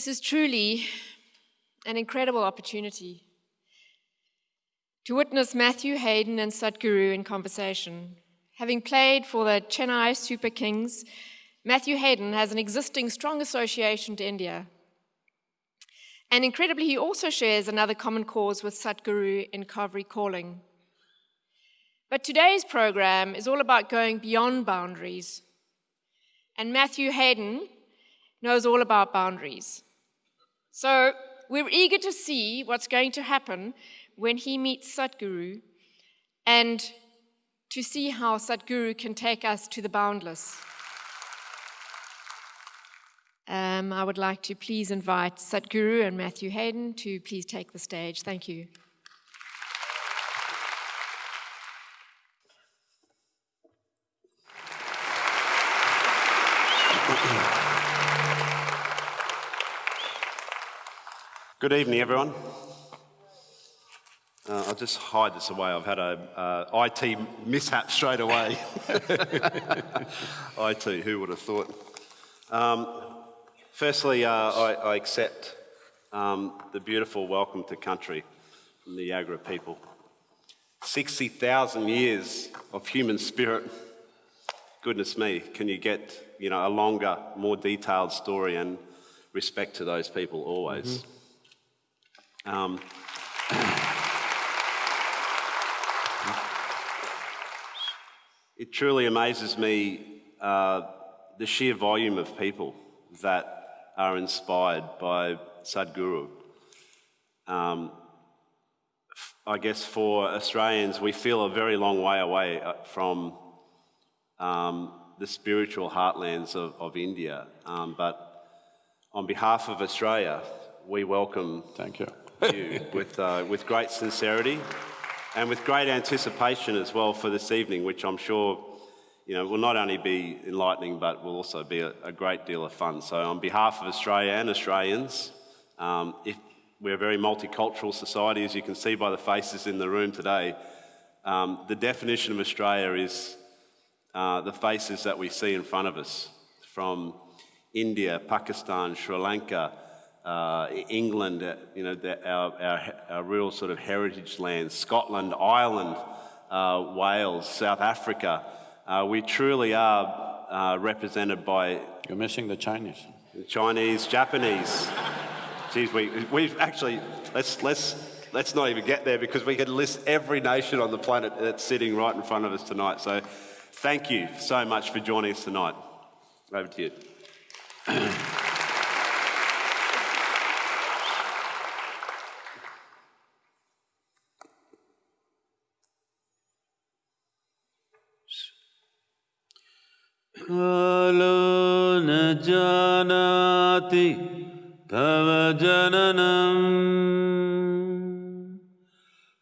This is truly an incredible opportunity to witness Matthew Hayden and Sadhguru in conversation. Having played for the Chennai Super Kings, Matthew Hayden has an existing strong association to India. And incredibly, he also shares another common cause with Sadhguru in Cauvery Calling. But today's program is all about going beyond boundaries. And Matthew Hayden knows all about boundaries. So we're eager to see what's going to happen when he meets Sadhguru and to see how Sadhguru can take us to the boundless. Um, I would like to please invite Sadhguru and Matthew Hayden to please take the stage. Thank you. Good evening, everyone. Uh, I'll just hide this away. I've had a uh, IT mishap straight away. IT, who would have thought? Um, firstly, uh, I, I, accept um, the beautiful welcome to country from the Yagara people. 60,000 years of human spirit. Goodness me, can you get you know, a longer, more detailed story and respect to those people always. Mm -hmm. Um, it truly amazes me uh, the sheer volume of people that are inspired by Sadhguru. Um, I guess for Australians, we feel a very long way away uh, from um, the spiritual heartlands of, of India. Um, but on behalf of Australia, we welcome Thank you you with, uh, with great sincerity and with great anticipation as well for this evening, which I'm sure you know, will not only be enlightening but will also be a, a great deal of fun. So on behalf of Australia and Australians, um, if we're a very multicultural society, as you can see by the faces in the room today, um, the definition of Australia is uh, the faces that we see in front of us from India, Pakistan, Sri Lanka, uh, England, uh, you know, the, our, our, our, real sort of heritage lands, Scotland, Ireland, uh, Wales, South Africa. Uh, we truly are uh, represented by. You're missing the Chinese. The Chinese, Japanese. Geez, we, we've actually, let's, let's, let's not even get there because we could list every nation on the planet that's sitting right in front of us tonight. So thank you so much for joining us tonight. Over to you. तव जननम्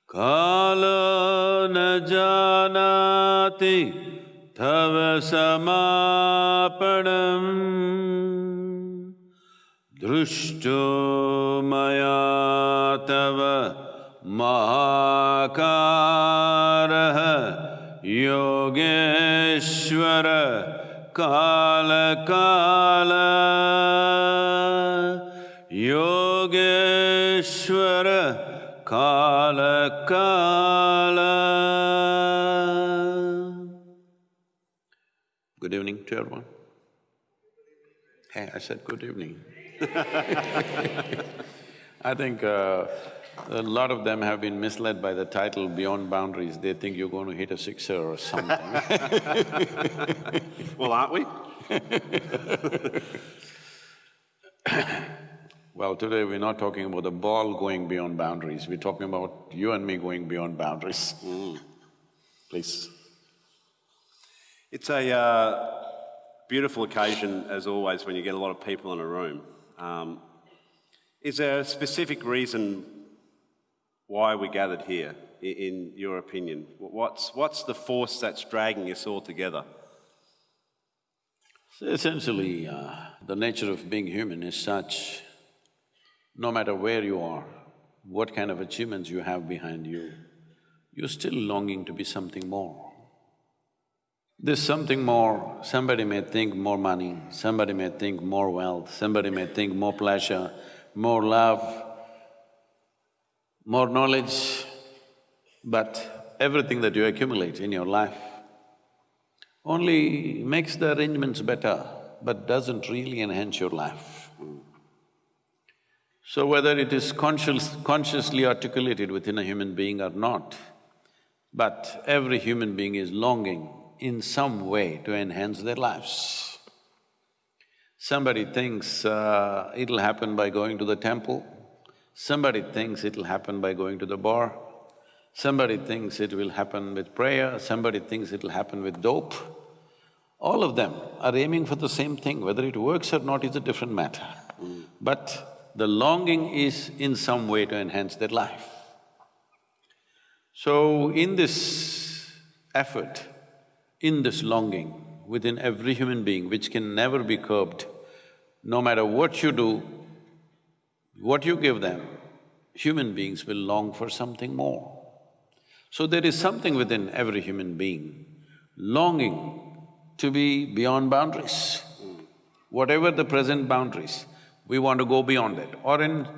कालो न जानाति तव समापणम् दृष्टो मया तव महाकारः योगेश्वर काल योगेश्वर काल Good evening to everyone. Hey, I said good evening. I think uh, a lot of them have been misled by the title Beyond Boundaries. They think you're going to hit a sixer or something Well, aren't we? well, today we're not talking about the ball going beyond boundaries, we're talking about you and me going beyond boundaries. Mm. Please. It's a uh, beautiful occasion, as always, when you get a lot of people in a room. Um, is there a specific reason why we gathered here, in your opinion? What's, what's the force that's dragging us all together? So essentially, uh, the nature of being human is such, no matter where you are, what kind of achievements you have behind you, you're still longing to be something more. There's something more, somebody may think more money, somebody may think more wealth, somebody may think more pleasure, more love, more knowledge, but everything that you accumulate in your life only makes the arrangements better, but doesn't really enhance your life. So whether it is conscious, consciously articulated within a human being or not, but every human being is longing in some way to enhance their lives. Somebody thinks uh, it'll happen by going to the temple, somebody thinks it'll happen by going to the bar, somebody thinks it will happen with prayer, somebody thinks it'll happen with dope. All of them are aiming for the same thing, whether it works or not is a different matter. But the longing is in some way to enhance their life. So in this effort, in this longing within every human being, which can never be curbed, no matter what you do, what you give them, human beings will long for something more. So there is something within every human being longing to be beyond boundaries. Whatever the present boundaries, we want to go beyond it. Or in…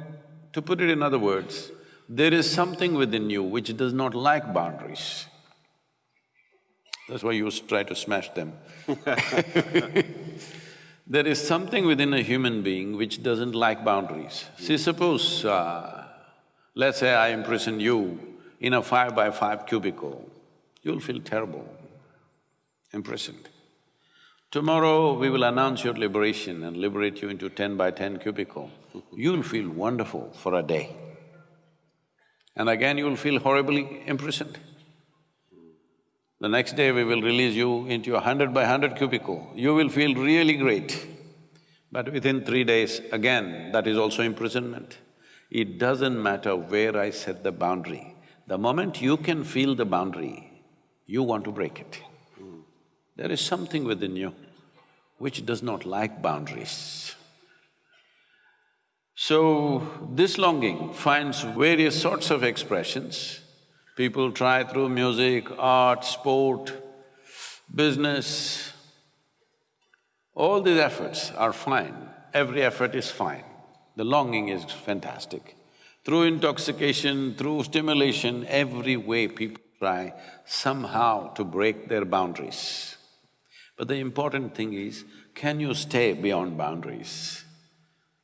to put it in other words, there is something within you which does not like boundaries. That's why you try to smash them There is something within a human being which doesn't like boundaries. See, suppose, uh, let's say I imprison you in a five by five cubicle, you'll feel terrible, imprisoned. Tomorrow we will announce your liberation and liberate you into ten by ten cubicle. You'll feel wonderful for a day. And again you'll feel horribly imprisoned. The next day we will release you into a hundred by hundred cubicle, you will feel really great. But within three days, again, that is also imprisonment. It doesn't matter where I set the boundary, the moment you can feel the boundary, you want to break it. There is something within you which does not like boundaries. So, this longing finds various sorts of expressions. People try through music, art, sport, business. All these efforts are fine, every effort is fine. The longing is fantastic. Through intoxication, through stimulation, every way people try somehow to break their boundaries. But the important thing is, can you stay beyond boundaries?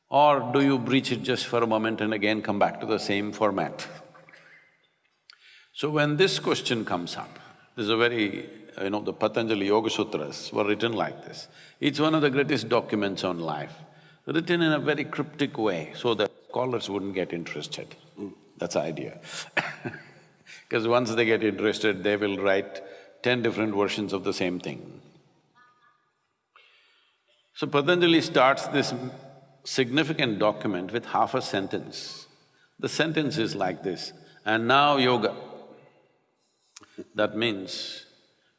Or do you breach it just for a moment and again come back to the same format? So when this question comes up, this is a very… you know, the Patanjali Yoga Sutras were written like this. It's one of the greatest documents on life, written in a very cryptic way so that scholars wouldn't get interested. That's the idea Because once they get interested, they will write ten different versions of the same thing. So Patanjali starts this significant document with half a sentence. The sentence is like this, and now yoga. That means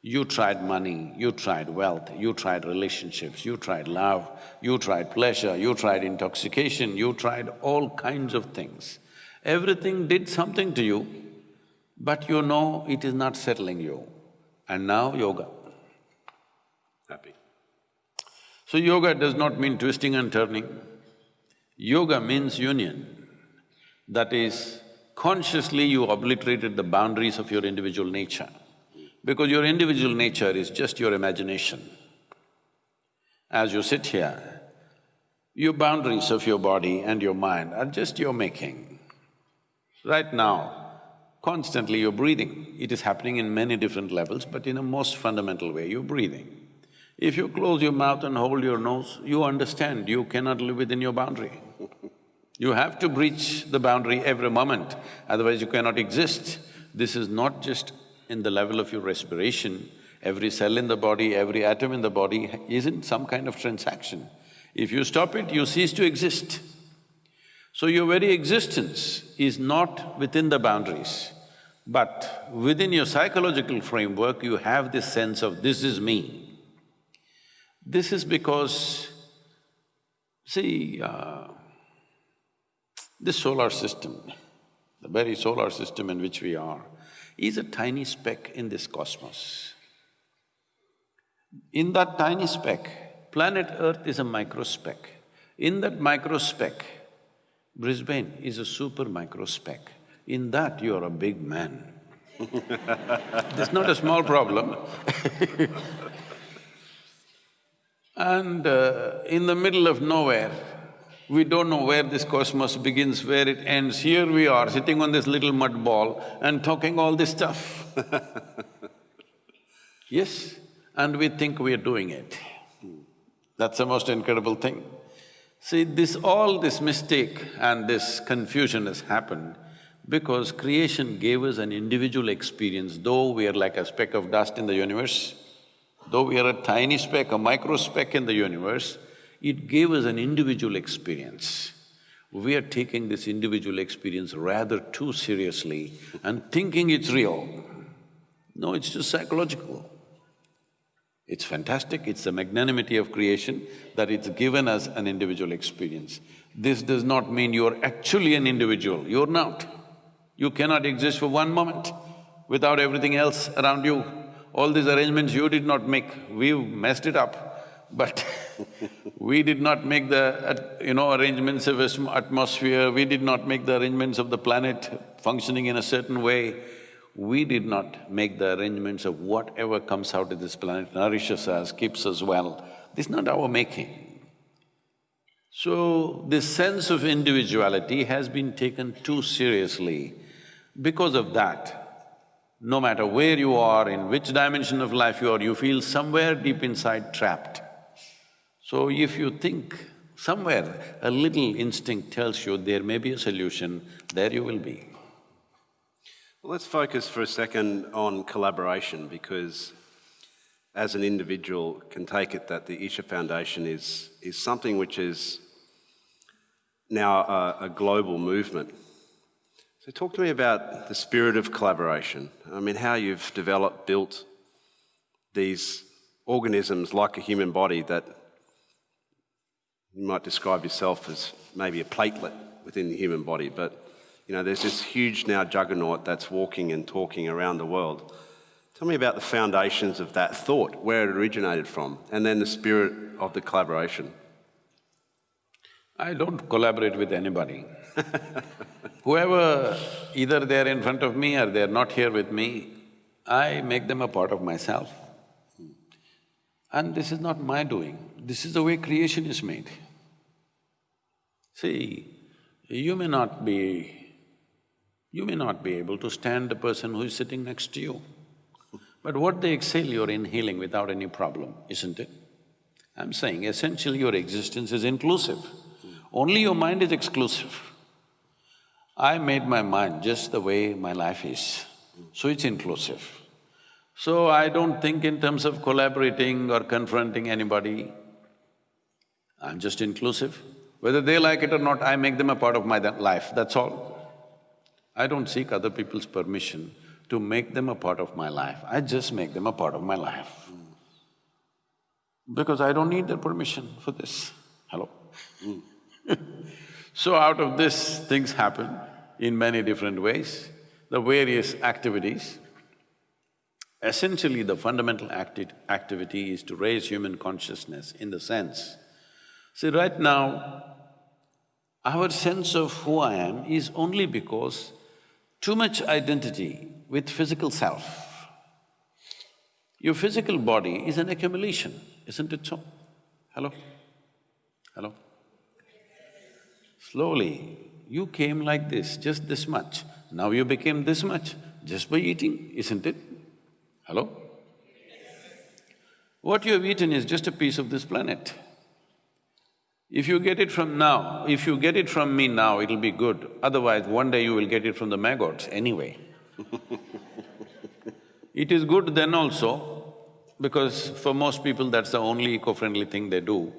you tried money, you tried wealth, you tried relationships, you tried love, you tried pleasure, you tried intoxication, you tried all kinds of things. Everything did something to you, but you know it is not settling you. And now yoga. Happy. So yoga does not mean twisting and turning. Yoga means union. That is, consciously you obliterated the boundaries of your individual nature. Because your individual nature is just your imagination. As you sit here, your boundaries of your body and your mind are just your making. Right now, constantly you're breathing. It is happening in many different levels, but in a most fundamental way, you're breathing. If you close your mouth and hold your nose, you understand you cannot live within your boundary. You have to breach the boundary every moment, otherwise you cannot exist. This is not just in the level of your respiration, every cell in the body, every atom in the body is in some kind of transaction. If you stop it, you cease to exist. So your very existence is not within the boundaries, but within your psychological framework, you have this sense of, this is me. This is because, see, uh, this solar system, the very solar system in which we are, is a tiny speck in this cosmos. In that tiny speck, planet Earth is a micro speck. In that micro speck, Brisbane is a super micro speck. In that, you are a big man. That's not a small problem And uh, in the middle of nowhere, we don't know where this cosmos begins, where it ends. Here we are, sitting on this little mud ball and talking all this stuff. yes, and we think we are doing it. That's the most incredible thing. See, this… all this mistake and this confusion has happened because creation gave us an individual experience, though we are like a speck of dust in the universe, Though we are a tiny speck, a micro speck in the universe, it gave us an individual experience. We are taking this individual experience rather too seriously and thinking it's real. No, it's just psychological. It's fantastic, it's the magnanimity of creation that it's given us an individual experience. This does not mean you're actually an individual, you're not. You cannot exist for one moment without everything else around you. All these arrangements you did not make, we messed it up, but we did not make the, you know, arrangements of atmosphere, we did not make the arrangements of the planet functioning in a certain way. We did not make the arrangements of whatever comes out of this planet nourishes us, keeps us well. This is not our making. So, this sense of individuality has been taken too seriously. Because of that, no matter where you are, in which dimension of life you are, you feel somewhere deep inside trapped. So if you think somewhere a little instinct tells you there may be a solution, there you will be. Well, let's focus for a second on collaboration because as an individual can take it that the Isha Foundation is, is something which is now a, a global movement. So talk to me about the spirit of collaboration. I mean, how you've developed, built these organisms like a human body that you might describe yourself as maybe a platelet within the human body, but you know, there's this huge now juggernaut that's walking and talking around the world. Tell me about the foundations of that thought, where it originated from, and then the spirit of the collaboration. I don't collaborate with anybody. Whoever, either they're in front of me or they're not here with me, I make them a part of myself. And this is not my doing, this is the way creation is made. See, you may not be… you may not be able to stand the person who is sitting next to you, but what they exhale you're inhaling without any problem, isn't it? I'm saying essentially your existence is inclusive, only your mind is exclusive. I made my mind just the way my life is, so it's inclusive. So I don't think in terms of collaborating or confronting anybody, I'm just inclusive. Whether they like it or not, I make them a part of my life, that's all. I don't seek other people's permission to make them a part of my life, I just make them a part of my life. Because I don't need their permission for this, hello? so out of this, things happen in many different ways, the various activities. Essentially, the fundamental acti activity is to raise human consciousness in the sense, see right now, our sense of who I am is only because too much identity with physical self. Your physical body is an accumulation, isn't it so? Hello? Hello? Slowly, you came like this, just this much. Now you became this much just by eating, isn't it? Hello? What you have eaten is just a piece of this planet. If you get it from now, if you get it from me now, it'll be good. Otherwise, one day you will get it from the maggots anyway. it is good then also, because for most people that's the only eco-friendly thing they do.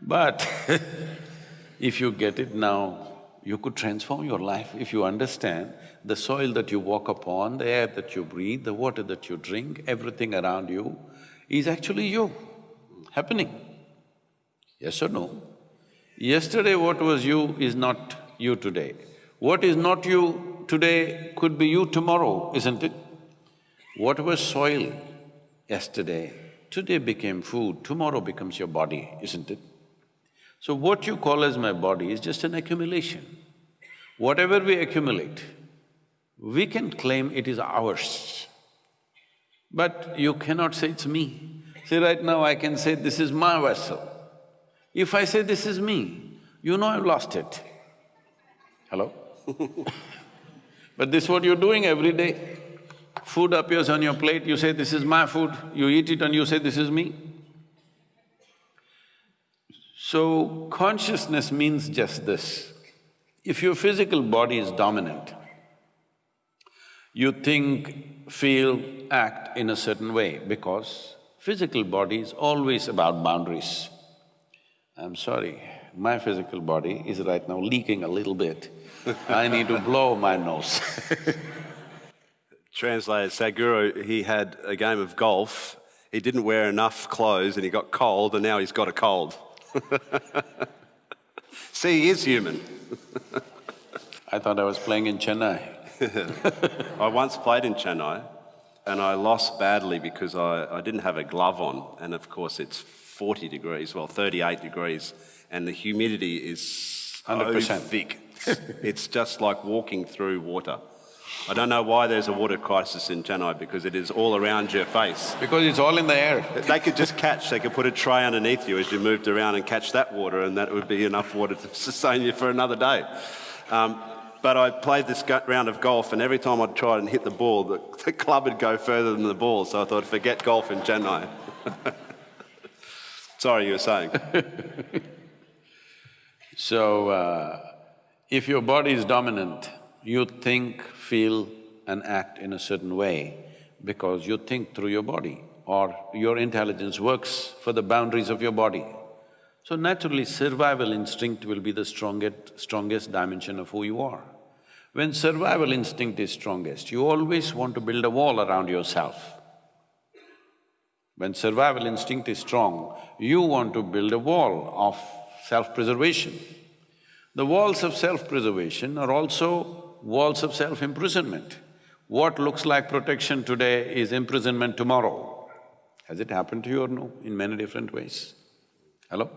But if you get it now, you could transform your life if you understand the soil that you walk upon, the air that you breathe, the water that you drink, everything around you is actually you happening. Yes or no? Yesterday what was you is not you today. What is not you today could be you tomorrow, isn't it? What was soil yesterday today became food, tomorrow becomes your body, isn't it? So what you call as my body is just an accumulation. Whatever we accumulate, we can claim it is ours. But you cannot say it's me. See, right now I can say this is my vessel. If I say this is me, you know I've lost it. Hello? but this is what you're doing every day. Food appears on your plate, you say, this is my food, you eat it and you say, this is me. So, consciousness means just this. If your physical body is dominant, you think, feel, act in a certain way because physical body is always about boundaries. I'm sorry, my physical body is right now leaking a little bit. I need to blow my nose Translated, Sadhguru, he had a game of golf, he didn't wear enough clothes and he got cold and now he's got a cold. See, he is human. I thought I was playing in Chennai. I once played in Chennai and I lost badly because I, I didn't have a glove on. And of course, it's 40 degrees, well, 38 degrees, and the humidity is so 100%. thick. it's just like walking through water. I don't know why there's a water crisis in Chennai because it is all around your face. Because it's all in the air. They could just catch, they could put a tray underneath you as you moved around and catch that water, and that would be enough water to sustain you for another day. Um, but I played this round of golf, and every time I'd try and hit the ball, the, the club would go further than the ball, so I thought, forget golf in Chennai. Sorry, you were saying. So, uh, if your body is dominant, you think, feel and act in a certain way because you think through your body or your intelligence works for the boundaries of your body. So naturally, survival instinct will be the strongest, strongest dimension of who you are. When survival instinct is strongest, you always want to build a wall around yourself. When survival instinct is strong, you want to build a wall of self-preservation. The walls of self-preservation are also walls of self-imprisonment. What looks like protection today is imprisonment tomorrow. Has it happened to you or no? In many different ways. Hello?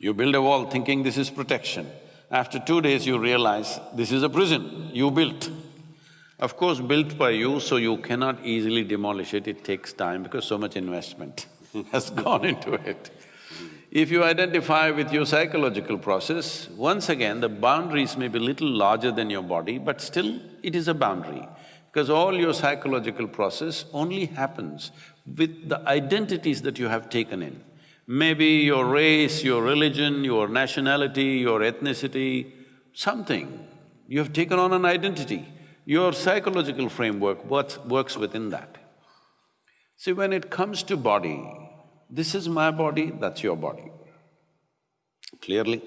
You build a wall thinking this is protection. After two days you realize this is a prison you built. Of course, built by you, so you cannot easily demolish it, it takes time because so much investment has gone into it. If you identify with your psychological process, once again, the boundaries may be little larger than your body, but still it is a boundary. Because all your psychological process only happens with the identities that you have taken in. Maybe your race, your religion, your nationality, your ethnicity, something. You have taken on an identity. Your psychological framework works, works within that. See, when it comes to body, this is my body, that's your body. Clearly,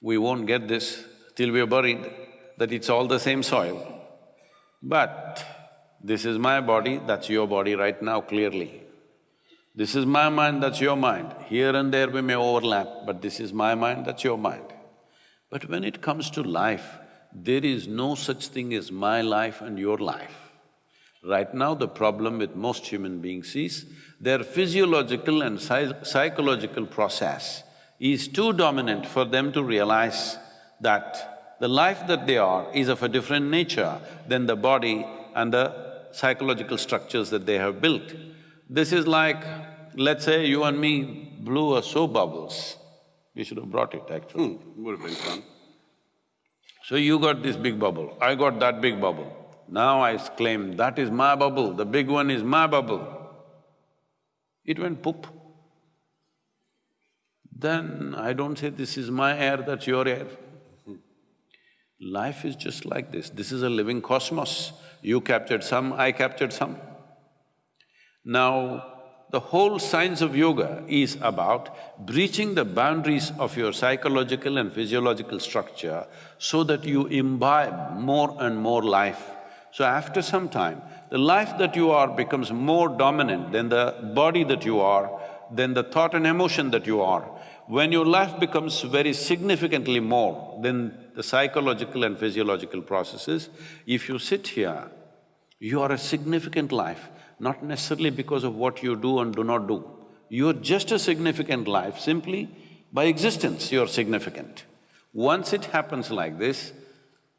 we won't get this till we are buried, that it's all the same soil. But this is my body, that's your body right now, clearly. This is my mind, that's your mind. Here and there we may overlap, but this is my mind, that's your mind. But when it comes to life, there is no such thing as my life and your life. Right now, the problem with most human beings is their physiological and psy- psychological process is too dominant for them to realize that the life that they are is of a different nature than the body and the psychological structures that they have built. This is like, let's say you and me blew a soap bubbles. We should have brought it actually. Hmm, would have been fun. So you got this big bubble, I got that big bubble. Now I claim that is my bubble, the big one is my bubble. It went poop. Then I don't say this is my air, that's your air. Life is just like this, this is a living cosmos. You captured some, I captured some. Now, the whole science of yoga is about breaching the boundaries of your psychological and physiological structure so that you imbibe more and more life. So after some time, the life that you are becomes more dominant than the body that you are, than the thought and emotion that you are. When your life becomes very significantly more than the psychological and physiological processes, if you sit here, you are a significant life not necessarily because of what you do and do not do. You're just a significant life, simply by existence you're significant. Once it happens like this,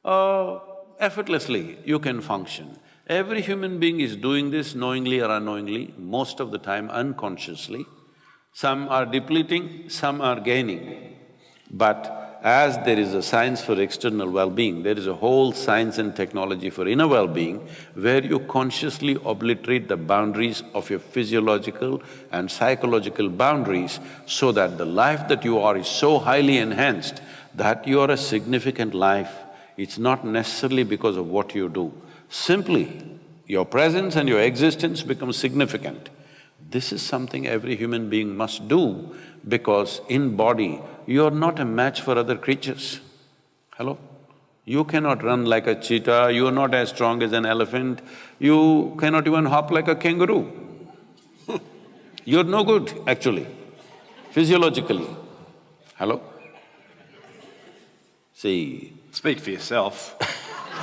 uh, effortlessly you can function. Every human being is doing this knowingly or unknowingly, most of the time unconsciously. Some are depleting, some are gaining. But as there is a science for external well-being, there is a whole science and technology for inner well-being where you consciously obliterate the boundaries of your physiological and psychological boundaries so that the life that you are is so highly enhanced that you are a significant life. It's not necessarily because of what you do. Simply, your presence and your existence become significant. This is something every human being must do because in body, you are not a match for other creatures. Hello? You cannot run like a cheetah, you are not as strong as an elephant, you cannot even hop like a kangaroo. You're no good, actually, physiologically. Hello? See, Speak for yourself.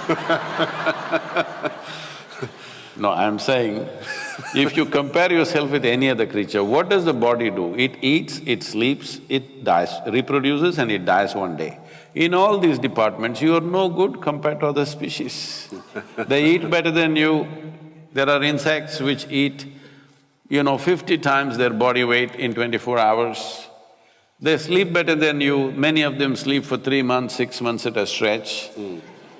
no, I'm saying, if you compare yourself with any other creature, what does the body do? It eats, it sleeps, it dies, reproduces and it dies one day. In all these departments, you are no good compared to other species. they eat better than you. There are insects which eat, you know, fifty times their body weight in twenty-four hours. They sleep better than you, many of them sleep for three months, six months at a stretch.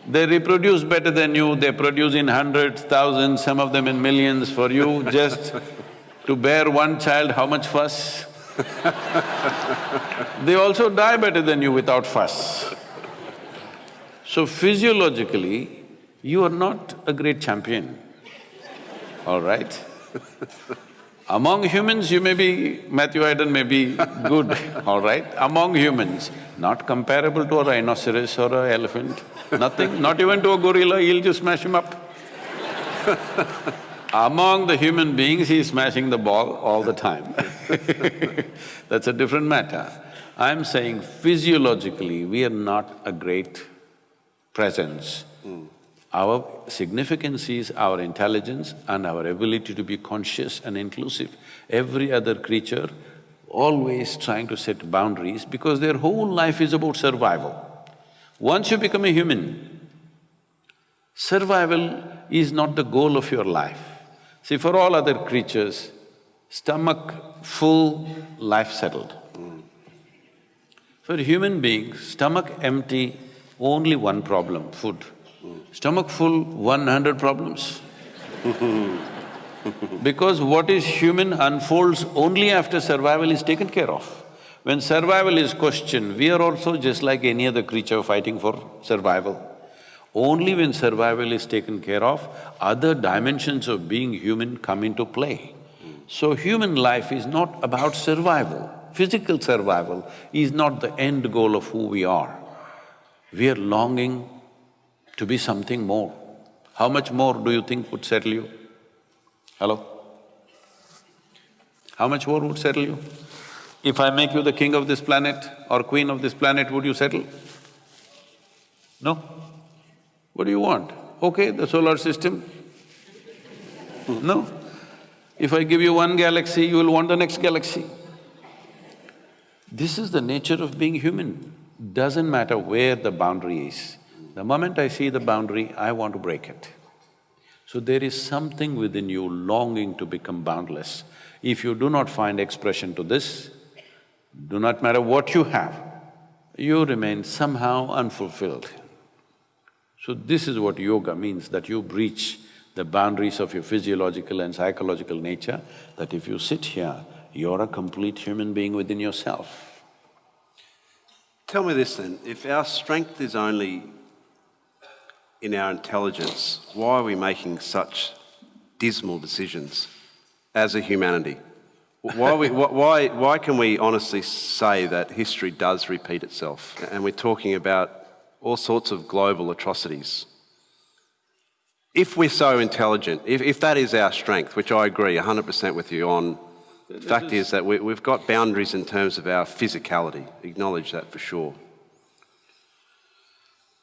They reproduce better than you, they produce in hundreds, thousands, some of them in millions. For you, just to bear one child, how much fuss? they also die better than you without fuss. So physiologically, you are not a great champion, all right? Among humans, you may be… Matthew Hayden may be good, all right? Among humans, not comparable to a rhinoceros or a elephant, nothing, not even to a gorilla, he'll just smash him up. Among the human beings, he's smashing the ball all the time That's a different matter. I'm saying physiologically, we are not a great presence. Hmm. Our significance is our intelligence and our ability to be conscious and inclusive. Every other creature always trying to set boundaries because their whole life is about survival. Once you become a human, survival is not the goal of your life. See, for all other creatures, stomach full, life settled. For human beings, stomach empty, only one problem, food. Stomach full, one hundred problems. because what is human unfolds only after survival is taken care of. When survival is questioned, we are also just like any other creature fighting for survival. Only when survival is taken care of, other dimensions of being human come into play. So human life is not about survival. Physical survival is not the end goal of who we are. We are longing to be something more. How much more do you think would settle you? Hello? How much more would settle you? If I make you the king of this planet or queen of this planet, would you settle? No? What do you want? Okay, the solar system? No? If I give you one galaxy, you will want the next galaxy. This is the nature of being human. Doesn't matter where the boundary is. The moment I see the boundary, I want to break it. So there is something within you longing to become boundless. If you do not find expression to this, do not matter what you have, you remain somehow unfulfilled. So this is what yoga means, that you breach the boundaries of your physiological and psychological nature, that if you sit here, you're a complete human being within yourself. Tell me this then, if our strength is only in our intelligence, why are we making such dismal decisions as a humanity? Why, we, why, why can we honestly say that history does repeat itself? And we're talking about all sorts of global atrocities. If we're so intelligent, if, if that is our strength, which I agree 100% with you on, the fact is, is that we, we've got boundaries in terms of our physicality, acknowledge that for sure.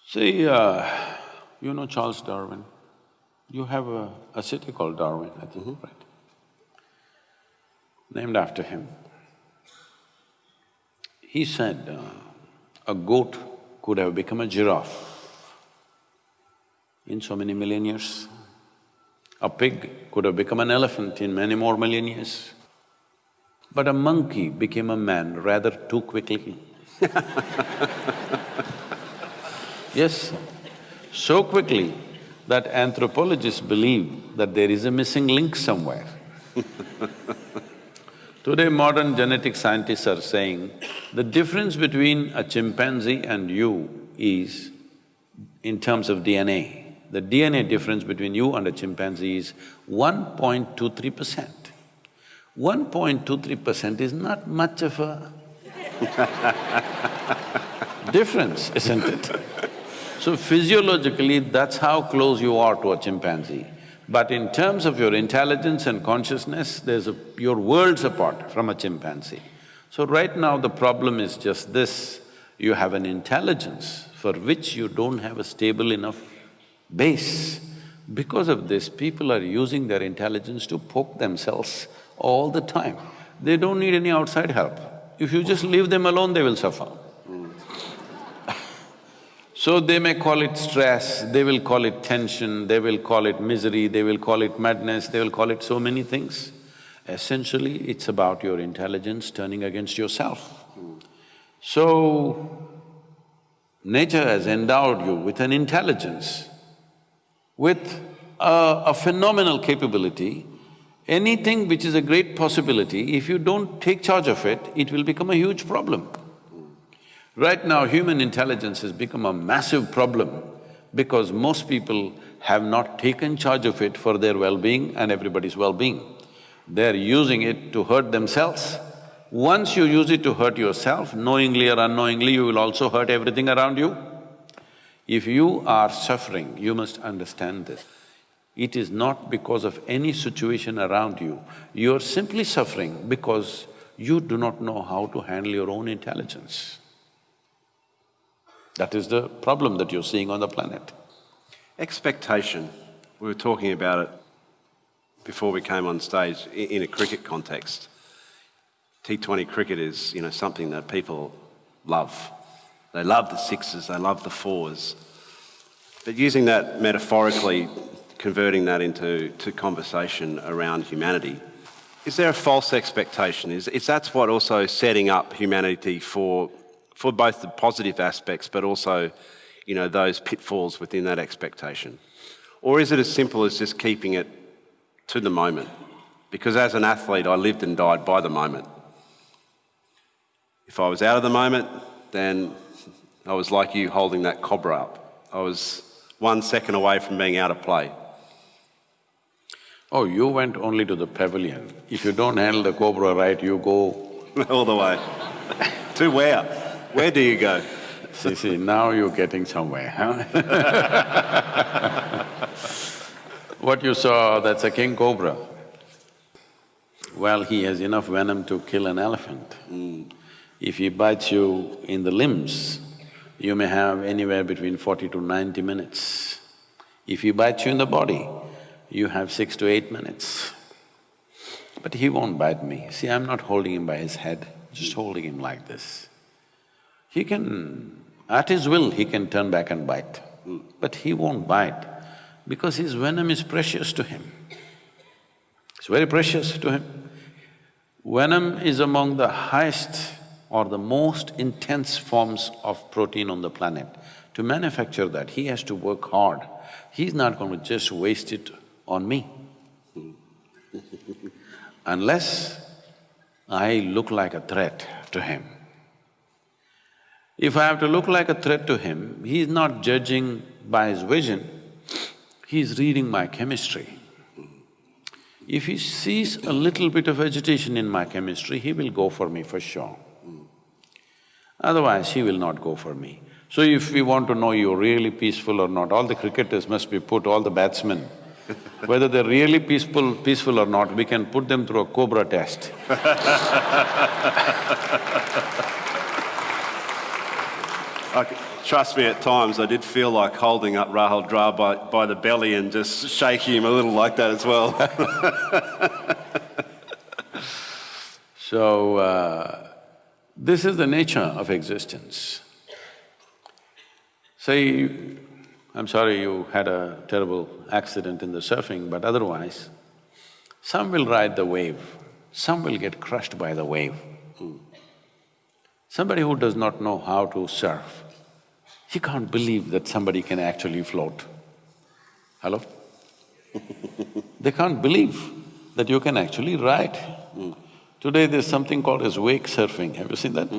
See, uh, you know Charles Darwin? You have a, a city called Darwin, I think, right? Named after him. He said uh, a goat could have become a giraffe in so many million years. A pig could have become an elephant in many more million years. But a monkey became a man rather too quickly. yes, so quickly that anthropologists believe that there is a missing link somewhere. Today, modern genetic scientists are saying the difference between a chimpanzee and you is in terms of DNA. The DNA difference between you and a chimpanzee is 1.23 percent. 1.23 percent is not much of a difference, isn't it? So physiologically, that's how close you are to a chimpanzee. But in terms of your intelligence and consciousness, there's a… you're worlds apart from a chimpanzee. So right now the problem is just this, you have an intelligence for which you don't have a stable enough base. Because of this, people are using their intelligence to poke themselves all the time. They don't need any outside help. If you just leave them alone, they will suffer. So they may call it stress, they will call it tension, they will call it misery, they will call it madness, they will call it so many things. Essentially, it's about your intelligence turning against yourself. So, nature has endowed you with an intelligence, with a, a phenomenal capability. Anything which is a great possibility, if you don't take charge of it, it will become a huge problem. Right now, human intelligence has become a massive problem because most people have not taken charge of it for their well-being and everybody's well-being. They're using it to hurt themselves. Once you use it to hurt yourself, knowingly or unknowingly, you will also hurt everything around you. If you are suffering, you must understand this. It is not because of any situation around you, you're simply suffering because you do not know how to handle your own intelligence. That is the problem that you're seeing on the planet. Expectation, we were talking about it before we came on stage in a cricket context. T20 cricket is, you know, something that people love. They love the sixes, they love the fours. But using that metaphorically, converting that into to conversation around humanity, is there a false expectation? Is, is that's what also setting up humanity for, for both the positive aspects, but also, you know, those pitfalls within that expectation? Or is it as simple as just keeping it to the moment? Because as an athlete, I lived and died by the moment. If I was out of the moment, then I was like you holding that cobra up. I was one second away from being out of play. Oh, you went only to the pavilion. If you don't handle the cobra right, you go… All the way. to where? Where do you go? See, see, now you're getting somewhere, huh? What you saw, that's a king cobra. Well, he has enough venom to kill an elephant. Hmm. If he bites you in the limbs, you may have anywhere between forty to ninety minutes. If he bites you in the body, you have six to eight minutes. But he won't bite me. See, I'm not holding him by his head, just holding him like this. He can, at his will, he can turn back and bite, but he won't bite because his venom is precious to him. It's very precious to him. Venom is among the highest or the most intense forms of protein on the planet. To manufacture that, he has to work hard. He's not going to just waste it on me. Unless I look like a threat to him. If I have to look like a threat to him, he is not judging by his vision, he is reading my chemistry. If he sees a little bit of agitation in my chemistry, he will go for me for sure. Otherwise, he will not go for me. So if we want to know you're really peaceful or not, all the cricketers must be put, all the batsmen, whether they're really peaceful, peaceful or not, we can put them through a cobra test. Okay. trust me, at times I did feel like holding up Rahul Dravid, by the belly and just shaking him a little like that as well. So, uh, this is the nature of existence. Say, I'm sorry you had a terrible accident in the surfing, but otherwise, some will ride the wave, some will get crushed by the wave. Somebody who does not know how to surf, he can't believe that somebody can actually float. Hello? they can't believe that you can actually ride. Today there's something called as wake surfing, have you seen that?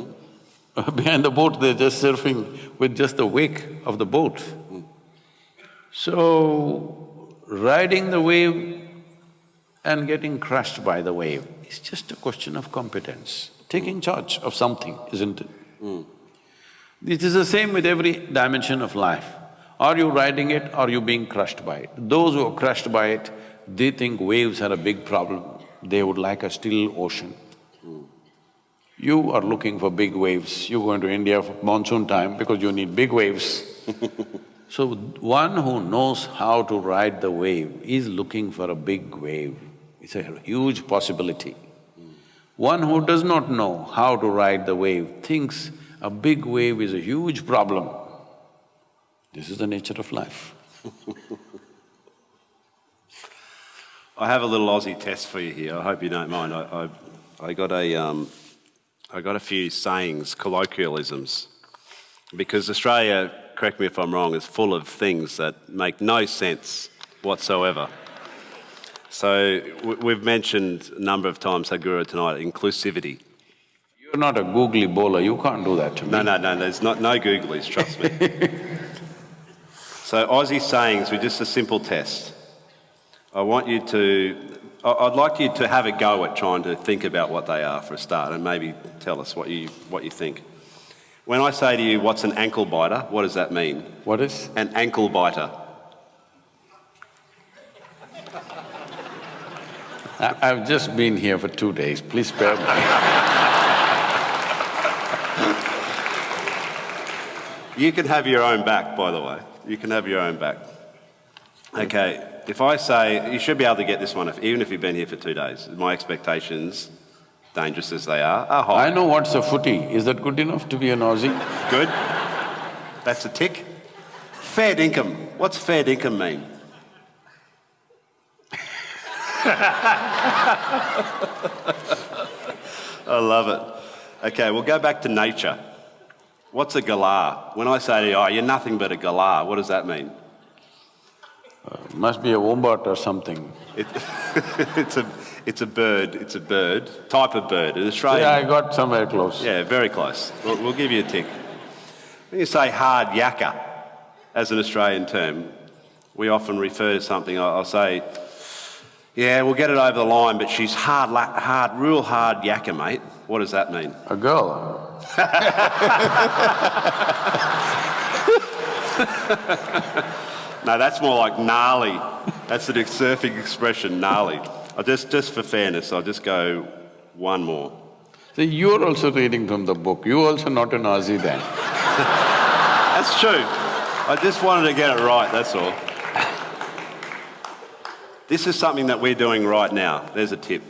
Behind the boat, they're just surfing with just the wake of the boat. So, riding the wave and getting crushed by the wave is just a question of competence, taking charge of something, isn't it? Hmm. It is the same with every dimension of life. Are you riding it, or are you being crushed by it? Those who are crushed by it, they think waves are a big problem, they would like a still ocean. Hmm. You are looking for big waves, you go into India for monsoon time because you need big waves. so, one who knows how to ride the wave is looking for a big wave. It's a huge possibility. One who does not know how to ride the wave thinks a big wave is a huge problem. This is the nature of life. I have a little Aussie test for you here. I hope you don't mind. I, I, I got a, um, I got a few sayings, colloquialisms, because Australia, correct me if I'm wrong, is full of things that make no sense whatsoever. So we- we've mentioned a number of times, Sadhguru, tonight, inclusivity. You're not a googly bowler, you can't do that to me. No, no, no, there's not, no googlies, trust me. so Aussie sayings with just a simple test. I want you to, I'd like you to have a go at trying to think about what they are for a start and maybe tell us what you, what you think. When I say to you, what's an ankle biter, what does that mean? What is? An ankle biter. I, I've just been here for two days, please spare me. You can have your own back, by the way. You can have your own back. Okay, if I say, you should be able to get this one, if, even if you've been here for two days. My expectations, dangerous as they are, are high. I know what's a footy, is that good enough to be an Aussie? Good. That's a tick. Fair income. What's fair income mean? I love it. Okay, we'll go back to nature. What's a galah? When I say to you, oh, you're nothing but a galah, what does that mean? Uh, must be a wombat or something. It, it's, a, it's a bird, it's a bird, type of bird. In Australia, Yeah, I got somewhere close. Yeah, very close. We'll, we'll give you a tick. When you say hard yakka as an Australian term, we often refer to something. I'll, I'll say, yeah, we'll get it over the line, but she's hard, hard, real hard yakka, mate. What does that mean? A girl. No, that's more like gnarly. That's an surfing expression, gnarly. I'll just, just for fairness, I'll just go one more. See, you're also reading from the book, You're also not an Aussie then. That's true. I just wanted to get it right, that's all. This is something that we're doing right now. There's a tip.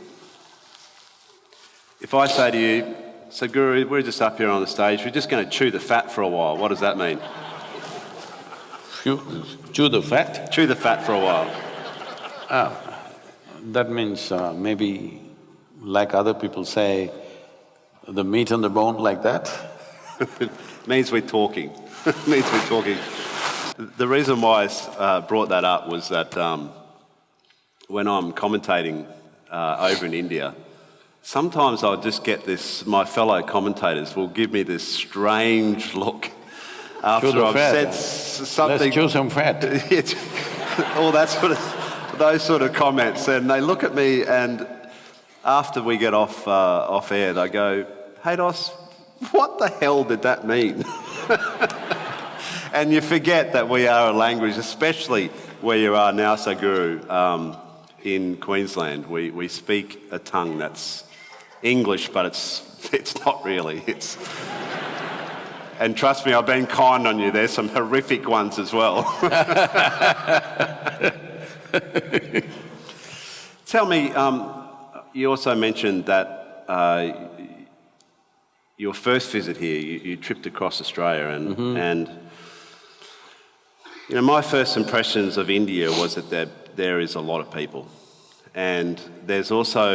If I say to you, Sadhguru, we're just up here on the stage, we're just going to chew the fat for a while. What does that mean? Chew, chew the fat. Chew the fat for a while. Ah, That means uh, maybe, like other people say, the meat on the bone like that. means we're talking. means we're talking. The reason why I uh, brought that up was that um, when I'm commentating uh, over in India, sometimes I'll just get this, my fellow commentators will give me this strange look after I've said something. Let's chew some fat. All that sort of, those sort of comments, and they look at me, and after we get off uh, off air, they go, "Hey, Dos, what the hell did that mean?" and you forget that we are a language, especially where you are now, Sadhguru, um, in Queensland. We we speak a tongue that's English, but it's it's not really. It's And trust me, I've been kind on you. There's some horrific ones as well. Tell me, um, you also mentioned that uh, your first visit here, you, you tripped across Australia, and, and you know, my first impressions of India was that there, there is a lot of people. And there's also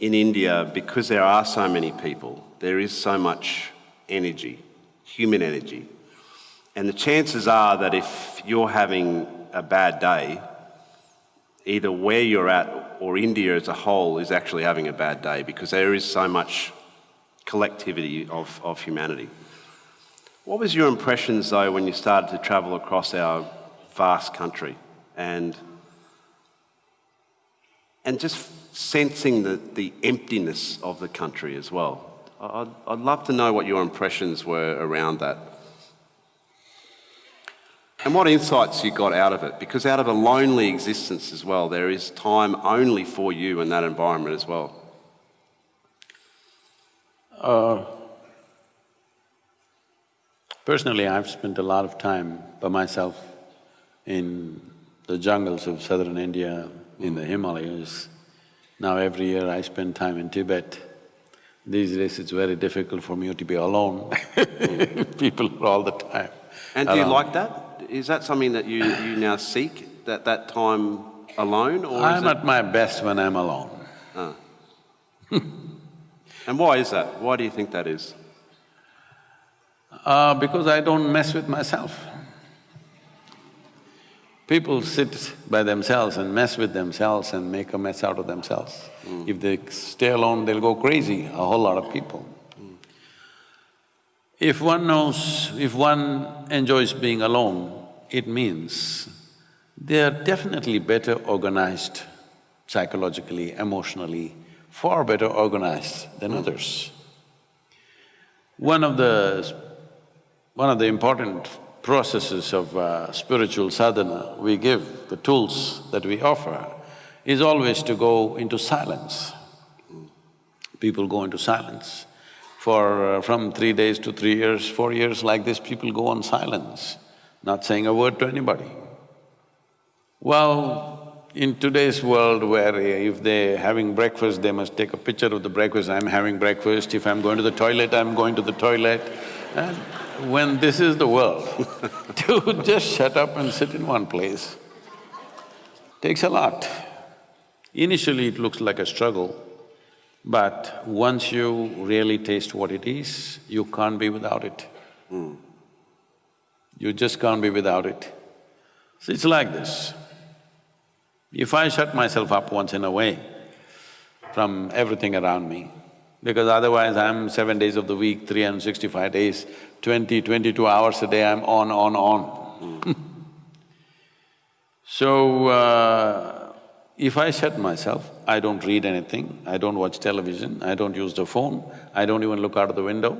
in India, because there are so many people, there is so much energy, human energy. And the chances are that if you're having a bad day, either where you're at or India as a whole is actually having a bad day because there is so much collectivity of, of humanity. What was your impressions though when you started to travel across our vast country and and just sensing the, the emptiness of the country as well? I'd, I'd love to know what your impressions were around that. And what insights you got out of it? Because out of a lonely existence as well, there is time only for you in that environment as well. Uh, personally, I've spent a lot of time by myself in the jungles of southern India, in the Himalayas. Now every year I spend time in Tibet. These days it's very difficult for me to be alone people are all the time. And do you like that? Is that something that you, you now seek, that, that time alone? Or I'm at my best when I'm alone. and why is that? Why do you think that is? Uh, because I don't mess with myself. People sit by themselves and mess with themselves and make a mess out of themselves. Hmm. If they stay alone, they'll go crazy, a whole lot of people. Hmm. If one knows, if one enjoys being alone, it means they are definitely better organized psychologically, emotionally, far better organized than hmm. others. One of the one of the important processes of uh, spiritual sadhana we give, the tools that we offer, is always to go into silence. People go into silence. For… Uh, from three days to three years, four years like this, people go on silence, not saying a word to anybody. Well, in today's world where if they're having breakfast, they must take a picture of the breakfast, I'm having breakfast, if I'm going to the toilet, I'm going to the toilet. And when this is the world, to just shut up and sit in one place takes a lot. Initially it looks like a struggle, but once you really taste what it is, you can't be without it. Hmm. You just can't be without it. So it's like this. If I shut myself up once in a way from everything around me, because otherwise I'm seven days of the week, 365 days, 20, 22 hours a day, I'm on, on, on. so, uh, if I shut myself, I don't read anything, I don't watch television, I don't use the phone, I don't even look out of the window.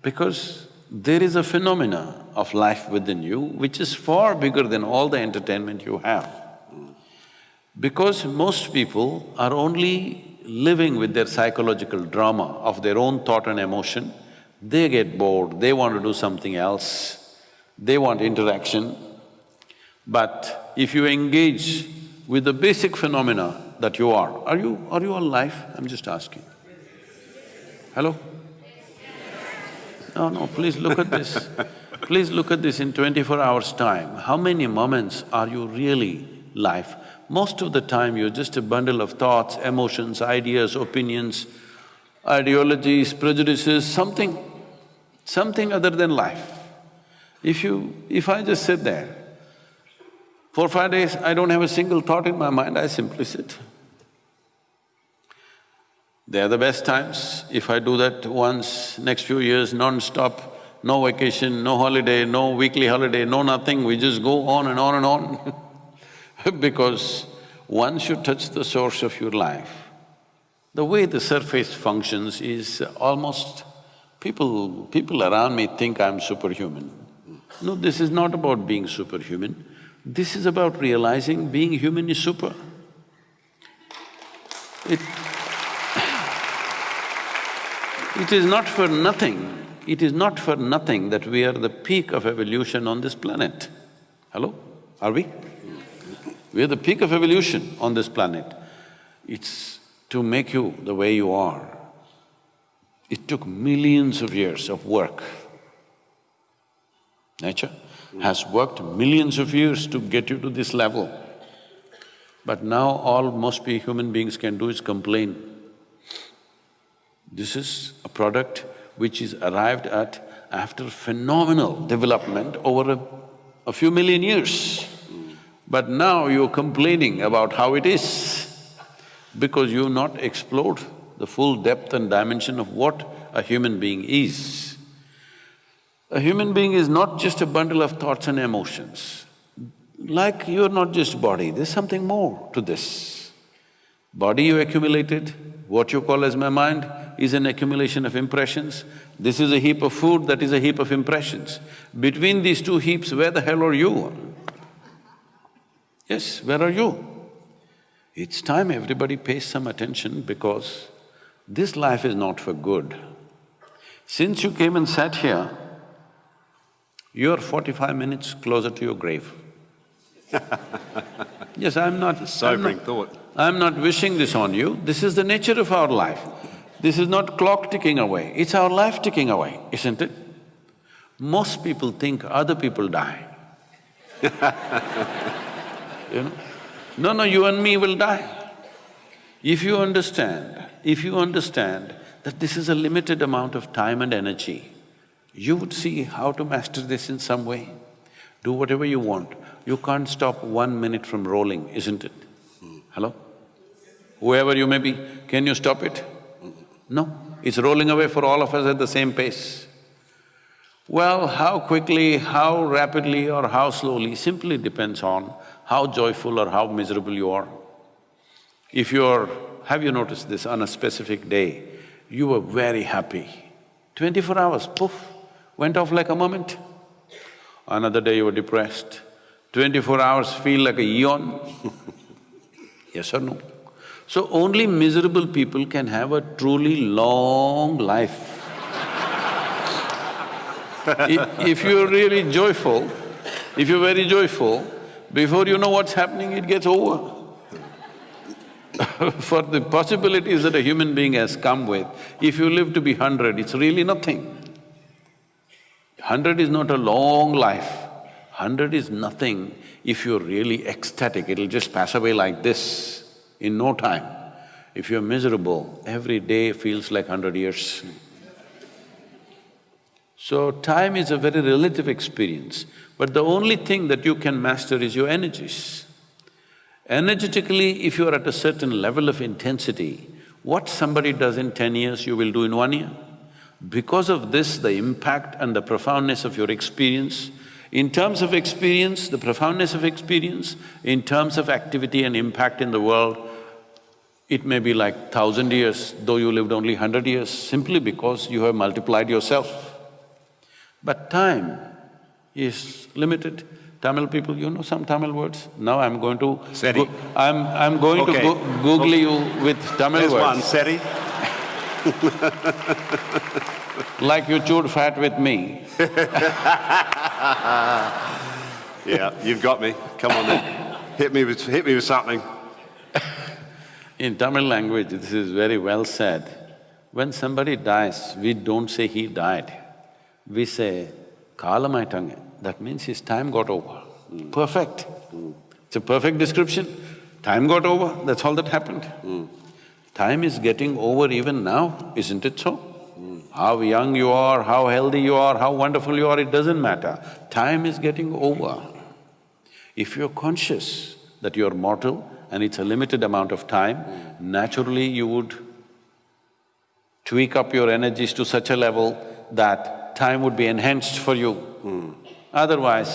Because there is a phenomena of life within you which is far bigger than all the entertainment you have. Because most people are only living with their psychological drama of their own thought and emotion, they get bored, they want to do something else, they want interaction. But if you engage with the basic phenomena that you are, are you… are you alive? I'm just asking. Hello? No, no, please look at this. please look at this in twenty-four hours' time. How many moments are you really life? Most of the time you're just a bundle of thoughts, emotions, ideas, opinions, ideologies, prejudices, something, something other than life. If you… if I just sit there, for five days I don't have a single thought in my mind, I simply sit. They are the best times. If I do that once, next few years, non-stop, no vacation, no holiday, no weekly holiday, no nothing, we just go on and on and on because once you touch the source of your life, the way the surface functions is almost… people… people around me think I'm superhuman. No, this is not about being superhuman, this is about realizing being human is super. It… It is not for nothing, it is not for nothing that we are the peak of evolution on this planet. Hello? Are we? We are the peak of evolution on this planet. It's to make you the way you are. It took millions of years of work. Nature has worked millions of years to get you to this level. But now all most be human beings can do is complain. This is a product which is arrived at after phenomenal development over a, a few million years. But now you're complaining about how it is because you've not explored the full depth and dimension of what a human being is. A human being is not just a bundle of thoughts and emotions. Like you're not just body, there's something more to this. Body you accumulated, what you call as my mind, is an accumulation of impressions. This is a heap of food, that is a heap of impressions. Between these two heaps, where the hell are you? Yes, where are you? It's time everybody pays some attention because this life is not for good. Since you came and sat here, you're forty-five minutes closer to your grave. yes, I'm not… Sobering I'm not, thought. I'm not wishing this on you, this is the nature of our life. This is not clock ticking away, it's our life ticking away, isn't it? Most people think other people die. you know? No, no, you and me will die. If you understand, if you understand that this is a limited amount of time and energy, you would see how to master this in some way. Do whatever you want. You can't stop one minute from rolling, isn't it? Hello? Whoever you may be, can you stop it? No, it's rolling away for all of us at the same pace. Well, how quickly, how rapidly or how slowly simply depends on how joyful or how miserable you are. If you're… have you noticed this, on a specific day, you were very happy, twenty-four hours, poof, went off like a moment. Another day you were depressed, twenty-four hours feel like a eon yes or no? So only miserable people can have a truly long life. I- if you're really joyful, if you're very joyful, before you know what's happening, it gets over. For the possibilities that a human being has come with, if you live to be hundred, it's really nothing. Hundred is not a long life, hundred is nothing if you're really ecstatic, it'll just pass away like this in no time. If you're miserable, every day feels like hundred years. So time is a very relative experience, but the only thing that you can master is your energies. Energetically, if you're at a certain level of intensity, what somebody does in ten years, you will do in one year. Because of this, the impact and the profoundness of your experience, in terms of experience, the profoundness of experience, in terms of activity and impact in the world, it may be like thousand years, though you lived only hundred years, simply because you have multiplied yourself. But time is limited. Tamil people, you know some Tamil words? Now I'm going to… Seri. I'm… I'm going to go Google you with Tamil There's words. one, Seti. Like you chewed fat with me. Yeah, you've got me. Come on then. Hit me with… hit me with something. In Tamil language, this is very well said. When somebody dies, we don't say he died. We say, kalamaitange. That means his time got over. Perfect. It's a perfect description. Time got over, that's all that happened. Time is getting over even now, isn't it so? How young you are, how healthy you are, how wonderful you are, it doesn't matter. Time is getting over. If you're conscious that you're mortal and it's a limited amount of time, naturally you would tweak up your energies to such a level that time would be enhanced for you. Otherwise,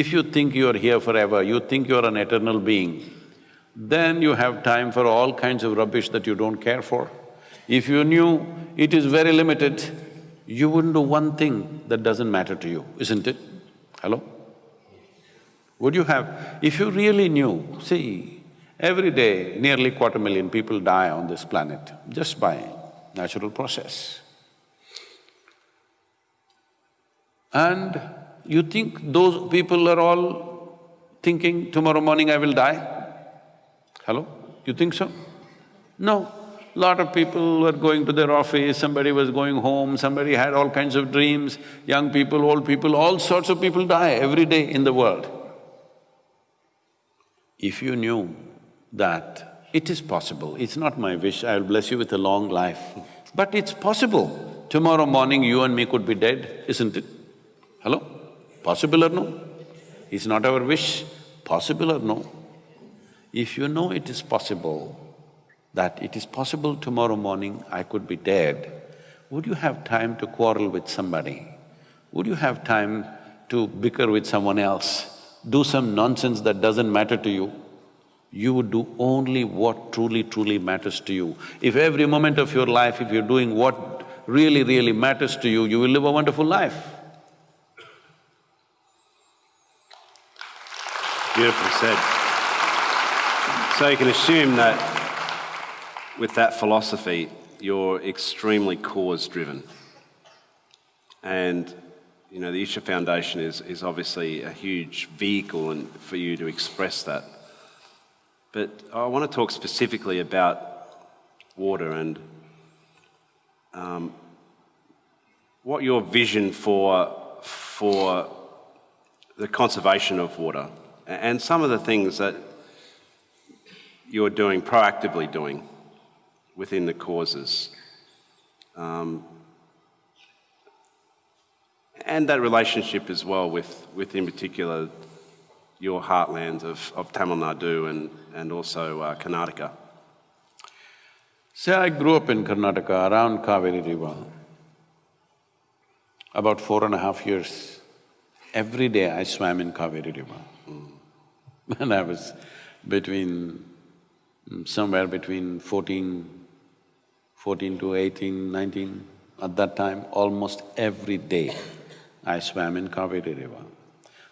if you think you're here forever, you think you're an eternal being, then you have time for all kinds of rubbish that you don't care for. If you knew it is very limited, you wouldn't do one thing that doesn't matter to you, isn't it? Hello? Would you have… if you really knew, see, every day nearly quarter million people die on this planet just by natural process. And you think those people are all thinking, tomorrow morning I will die? Hello? You think so? No. Lot of people were going to their office, somebody was going home, somebody had all kinds of dreams, young people, old people, all sorts of people die every day in the world. If you knew that it is possible, it's not my wish, I'll bless you with a long life, but it's possible. Tomorrow morning you and me could be dead, isn't it? Hello? Possible or no? It's not our wish, possible or no? If you know it is possible, that it is possible tomorrow morning I could be dead, would you have time to quarrel with somebody? Would you have time to bicker with someone else, do some nonsense that doesn't matter to you? You would do only what truly, truly matters to you. If every moment of your life, if you're doing what really, really matters to you, you will live a wonderful life. Beautifully said. So you can assume that with that philosophy, you're extremely cause-driven. And, you know, the Isha Foundation is, is obviously a huge vehicle and for you to express that. But I want to talk specifically about water and um, what your vision for, for the conservation of water and some of the things that you're doing, proactively doing within the causes. Um, and that relationship as well with, with in particular, your heartland of, of Tamil Nadu and, and also uh, Karnataka. Say I grew up in Karnataka around Kaveri River. About four and a half years, every day I swam in Kaveri River. When I was between, mm, somewhere between 14, 14 to 18, 19, at that time, almost every day I swam in Kaveri River.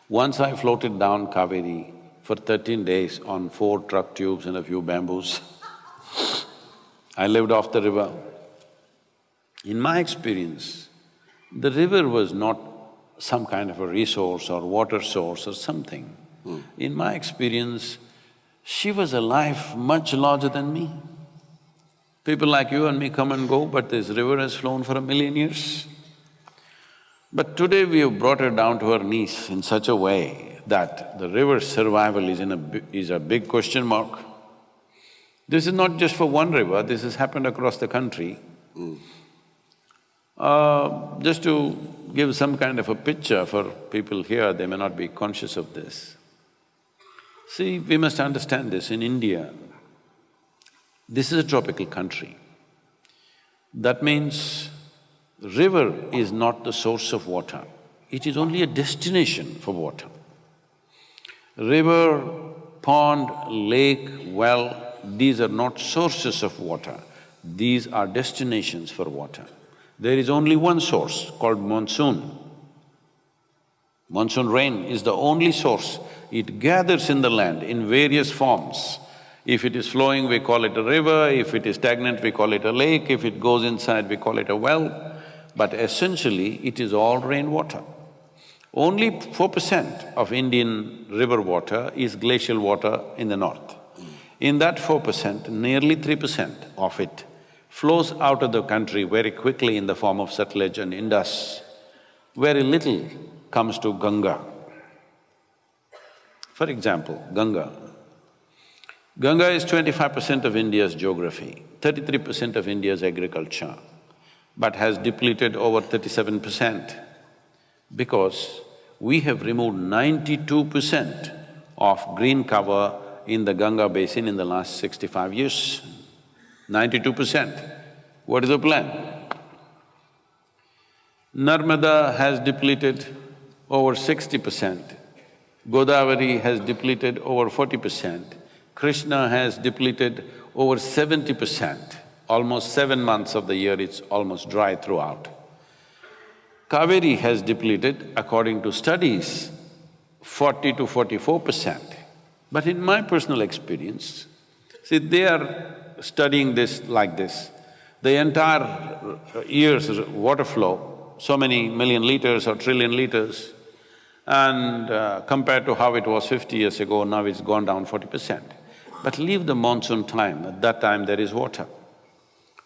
Once I floated down Kaveri for thirteen days on four truck tubes and a few bamboos. I lived off the river. In my experience, the river was not some kind of a resource or water source or something. In my experience, she was a life much larger than me. People like you and me come and go, but this river has flown for a million years. But today we have brought her down to her knees in such a way that the river's survival is in a is a big question mark. This is not just for one river, this has happened across the country. Uh, just to give some kind of a picture for people here, they may not be conscious of this. See, we must understand this, in India, this is a tropical country. That means river is not the source of water, it is only a destination for water. River, pond, lake, well, these are not sources of water, these are destinations for water. There is only one source called monsoon. Monsoon rain is the only source. It gathers in the land in various forms. If it is flowing, we call it a river, if it is stagnant, we call it a lake, if it goes inside, we call it a well. But essentially, it is all rainwater. Only four percent of Indian river water is glacial water in the north. In that four percent, nearly three percent of it flows out of the country very quickly in the form of Satluj and Indus. Very little comes to Ganga. For example, Ganga. Ganga is twenty-five percent of India's geography, thirty-three percent of India's agriculture, but has depleted over thirty-seven percent because we have removed ninety-two percent of green cover in the Ganga basin in the last sixty-five years ninety-two percent. What is the plan? Narmada has depleted over sixty percent, Godavari has depleted over forty percent, Krishna has depleted over seventy percent. Almost seven months of the year it's almost dry throughout. Kaveri has depleted, according to studies, forty to forty-four percent. But in my personal experience, see, they are studying this like this. The entire year's water flow so many million liters or trillion liters. And uh, compared to how it was fifty years ago, now it's gone down forty percent. But leave the monsoon time, at that time there is water.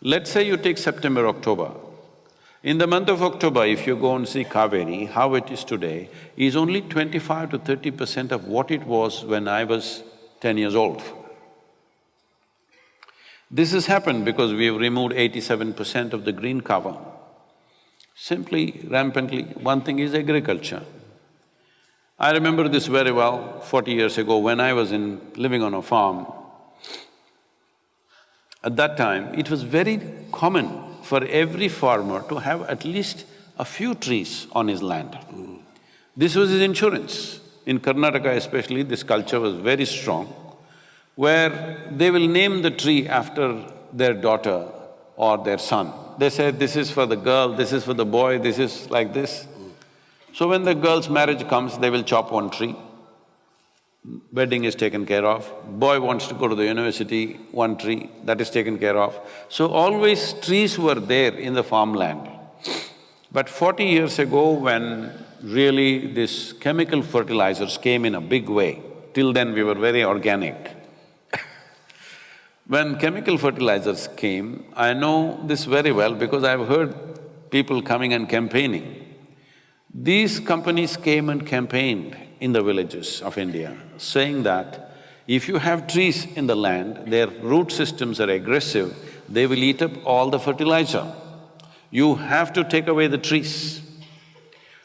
Let's say you take September, October. In the month of October, if you go and see Kaveri, how it is today, is only twenty-five to thirty percent of what it was when I was ten years old. This has happened because we have removed eighty-seven percent of the green cover. Simply, rampantly, one thing is agriculture. I remember this very well forty years ago when I was in… living on a farm. At that time, it was very common for every farmer to have at least a few trees on his land. This was his insurance. In Karnataka especially, this culture was very strong, where they will name the tree after their daughter or their son. They say, this is for the girl, this is for the boy, this is like this. So when the girl's marriage comes, they will chop one tree, wedding is taken care of. Boy wants to go to the university, one tree, that is taken care of. So always trees were there in the farmland. But forty years ago, when really this chemical fertilizers came in a big way, till then we were very organic. when chemical fertilizers came, I know this very well because I've heard people coming and campaigning. These companies came and campaigned in the villages of India, saying that if you have trees in the land, their root systems are aggressive, they will eat up all the fertilizer. You have to take away the trees.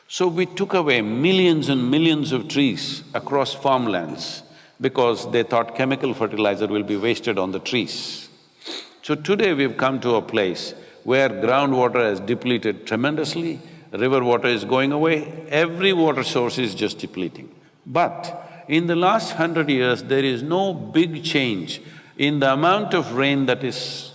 So we took away millions and millions of trees across farmlands because they thought chemical fertilizer will be wasted on the trees. So today we've come to a place where groundwater has depleted tremendously, river water is going away, every water source is just depleting. But in the last hundred years, there is no big change in the amount of rain that is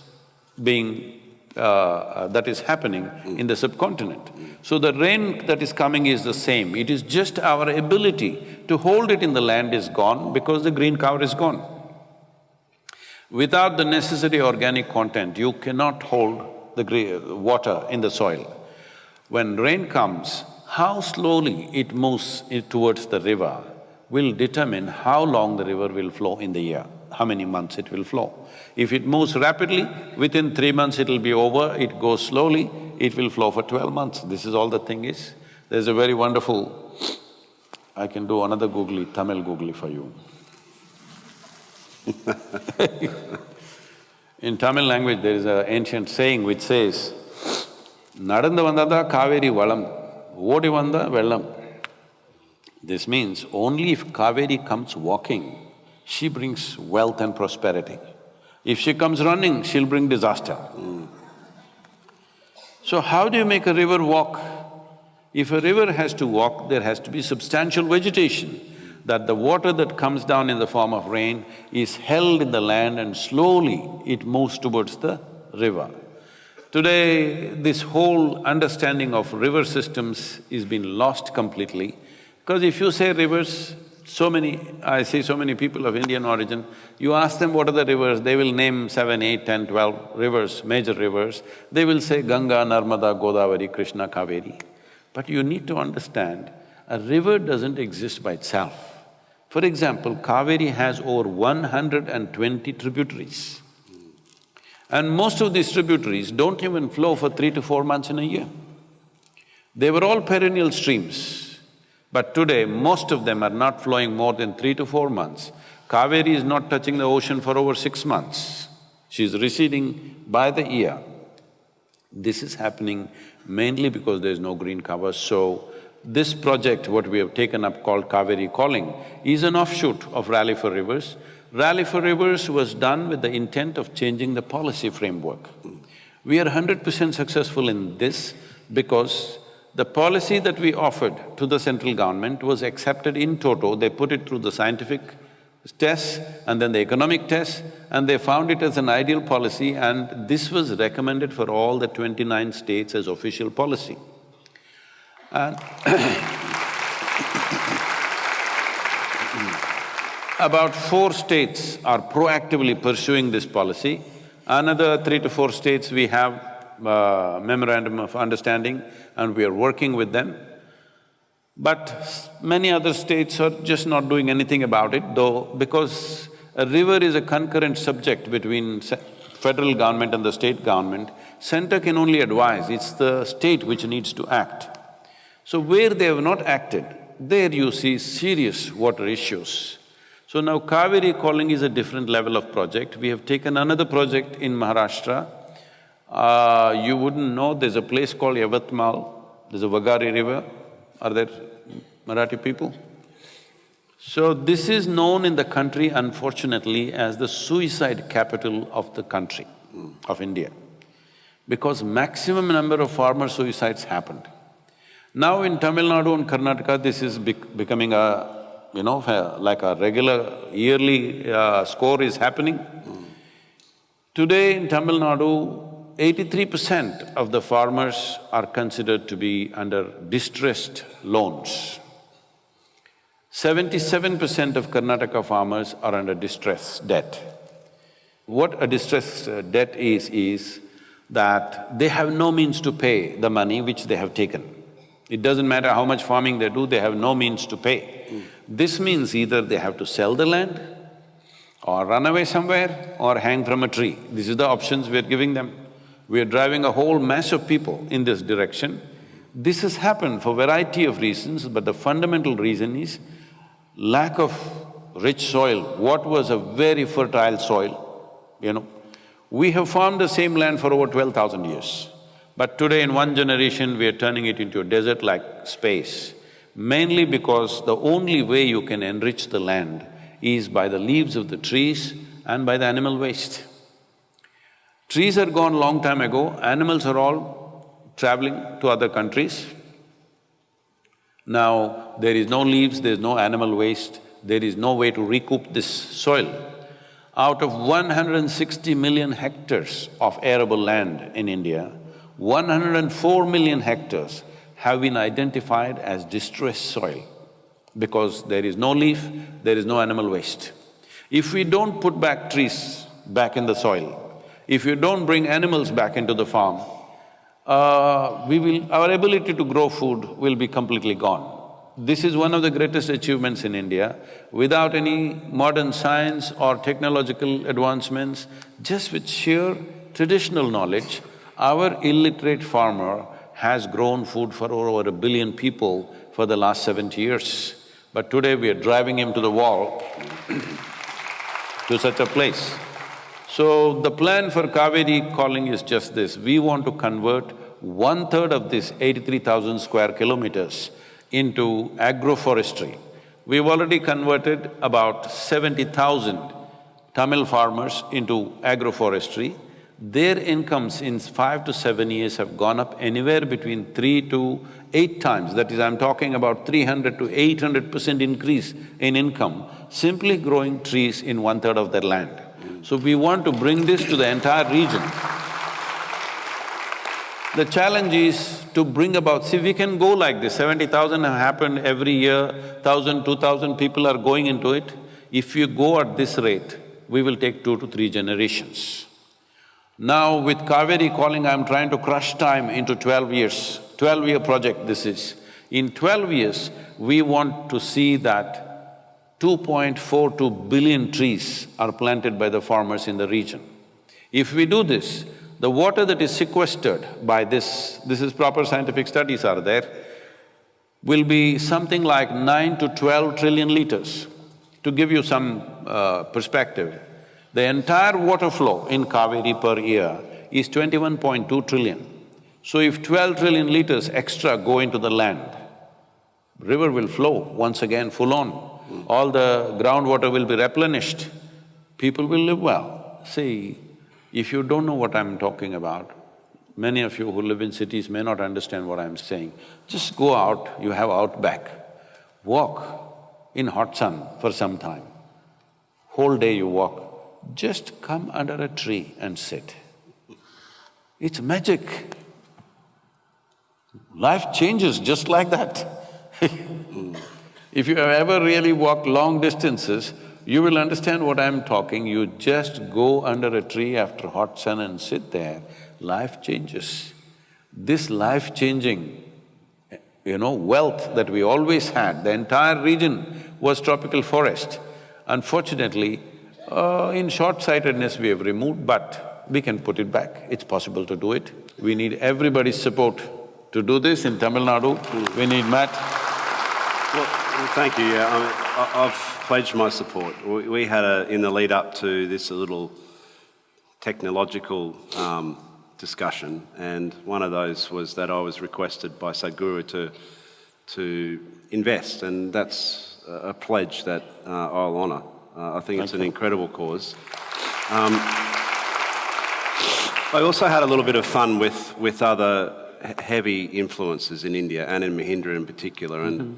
being… Uh, that is happening in the subcontinent. So the rain that is coming is the same, it is just our ability to hold it in the land is gone because the green cover is gone. Without the necessary organic content, you cannot hold the water in the soil. When rain comes, how slowly it moves towards the river will determine how long the river will flow in the year, how many months it will flow. If it moves rapidly, within three months it'll be over, it goes slowly, it will flow for twelve months. This is all the thing is. There's a very wonderful… I can do another googly, Tamil googly for you. in Tamil language, there is an ancient saying which says, நடந்து வந்தாதான் காவேரி வளம் ஓடி வந்தா வெள்ளம் this means only if Kaveri comes walking, she brings wealth and prosperity. If she comes running, she'll bring disaster. So how do you make a river walk? If a river has to walk, there has to be substantial vegetation, that the water that comes down in the form of rain is held in the land and slowly it moves towards the river. Today, this whole understanding of river systems is been lost completely because if you say rivers, so many… I see so many people of Indian origin, you ask them what are the rivers, they will name seven, eight, ten, twelve rivers, major rivers. They will say Ganga, Narmada, Godavari, Krishna, Kaveri. But you need to understand, a river doesn't exist by itself. For example, Kaveri has over one hundred and twenty tributaries. And most of these tributaries don't even flow for three to four months in a year. They were all perennial streams, but today most of them are not flowing more than three to four months. Kaveri is not touching the ocean for over six months. She's receding by the year. This is happening mainly because there's no green cover, so this project, what we have taken up called Cauvery Calling, is an offshoot of Rally for Rivers. Rally for Rivers was done with the intent of changing the policy framework. We are hundred percent successful in this because the policy that we offered to the central government was accepted in toto, they put it through the scientific tests and then the economic tests and they found it as an ideal policy and this was recommended for all the twenty-nine states as official policy. And About four states are proactively pursuing this policy. Another three to four states we have uh, memorandum of understanding and we are working with them. But many other states are just not doing anything about it, though because a river is a concurrent subject between federal government and the state government, center can only advise, it's the state which needs to act. So where they have not acted, there you see serious water issues. So now Cauvery Calling is a different level of project. We have taken another project in Maharashtra. Uh, you wouldn't know, there's a place called Yavatmal, there's a Vagari river. Are there Marathi people? So this is known in the country unfortunately as the suicide capital of the country, of India, because maximum number of farmer suicides happened. Now in Tamil Nadu and Karnataka, this is bec- becoming a, you know, like a regular yearly uh, score is happening. Today in Tamil Nadu, eighty-three percent of the farmers are considered to be under distressed loans. Seventy-seven percent of Karnataka farmers are under distress debt. What a distress uh, debt is, is that they have no means to pay the money which they have taken. It doesn't matter how much farming they do, they have no means to pay. This means either they have to sell the land or run away somewhere or hang from a tree. This is the options we're giving them. We are driving a whole mass of people in this direction. This has happened for variety of reasons, but the fundamental reason is lack of rich soil. What was a very fertile soil, you know? We have farmed the same land for over twelve thousand years. But today in one generation, we are turning it into a desert-like space, mainly because the only way you can enrich the land is by the leaves of the trees and by the animal waste. Trees are gone long time ago, animals are all traveling to other countries. Now, there is no leaves, there is no animal waste, there is no way to recoup this soil. Out of 160 million hectares of arable land in India, 104 million hectares have been identified as distressed soil because there is no leaf, there is no animal waste. If we don't put back trees back in the soil, if you don't bring animals back into the farm, uh, we will… our ability to grow food will be completely gone. This is one of the greatest achievements in India. Without any modern science or technological advancements, just with sheer traditional knowledge, our illiterate farmer has grown food for over a billion people for the last seventy years. But today we are driving him to the wall to such a place. So the plan for Cauvery Calling is just this, we want to convert one-third of this eighty-three thousand square kilometers into agroforestry. We've already converted about seventy thousand Tamil farmers into agroforestry. Their incomes in five to seven years have gone up anywhere between three to eight times. That is, I'm talking about three hundred to eight hundred percent increase in income, simply growing trees in one-third of their land. So we want to bring this to the entire region. The challenge is to bring about, see, we can go like this, seventy thousand have happened every year, thousand, two thousand people are going into it. If you go at this rate, we will take two to three generations. Now with Cauvery Calling, I'm trying to crush time into twelve years, twelve-year project this is. In twelve years, we want to see that 2.42 billion trees are planted by the farmers in the region. If we do this, the water that is sequestered by this, this is proper scientific studies are there, will be something like nine to twelve trillion liters. To give you some uh, perspective, the entire water flow in Kaveri per year is twenty-one point two trillion. So if twelve trillion liters extra go into the land, river will flow once again full on. All the groundwater will be replenished, people will live well. See, if you don't know what I'm talking about, many of you who live in cities may not understand what I'm saying. Just go out, you have outback, walk in hot sun for some time. Whole day you walk, just come under a tree and sit. It's magic. Life changes just like that If you have ever really walked long distances, you will understand what I'm talking. You just go under a tree after hot sun and sit there. life changes. This life-changing, you know, wealth that we always had, the entire region was tropical forest. Unfortunately, uh, in short-sightedness we have removed, but we can put it back. It's possible to do it. We need everybody's support to do this in Tamil Nadu. We need Matt. Well, well, thank you. Yeah, I I've pledged my support. We we had a, in the lead up to this, a little technological um, discussion, and one of those was that I was requested by Sadhguru to to invest, and that's a a pledge that uh, I'll honour. Uh, I think it's an incredible cause. Um, I also had a little bit of fun with, with other heavy influences in India, and Anand Mahindra in particular. And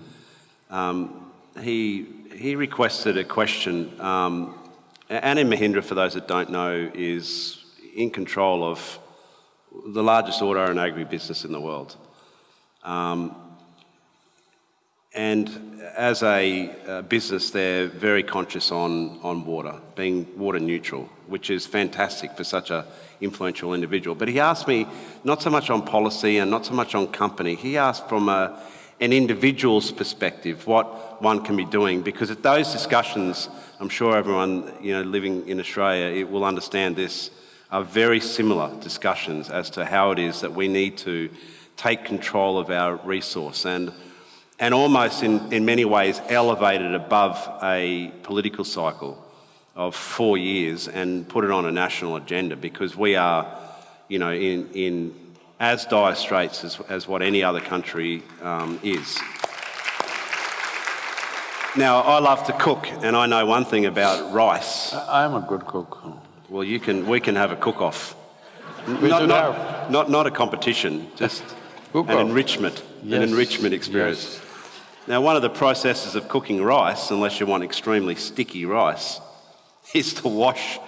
um, he, he requested a question. Um, Anand Mahindra, for those that don't know, is in control of the largest auto and agribusiness in the world. Um, and as a uh, business, they're very conscious on, on water, being water neutral, which is fantastic for such a influential individual. But he asked me not so much on policy and not so much on company. He asked from a, an individual's perspective what one can be doing, because at those discussions, I'm sure everyone you know living in Australia will understand this, are very similar discussions as to how it is that we need to take control of our resource and and almost in, in many ways elevated above a political cycle of four years and put it on a national agenda because we are, you know, in, in as dire straits as, as what any other country um, is. Now, I love to cook, and I know one thing about rice. I- I'm a good cook. Well, you can, we can have a cook-off. We not, should not, have. not, not a competition, just an enrichment, Yes, an enrichment experience. yes. Now, one of the processes of cooking rice, unless you want extremely sticky rice, is to wash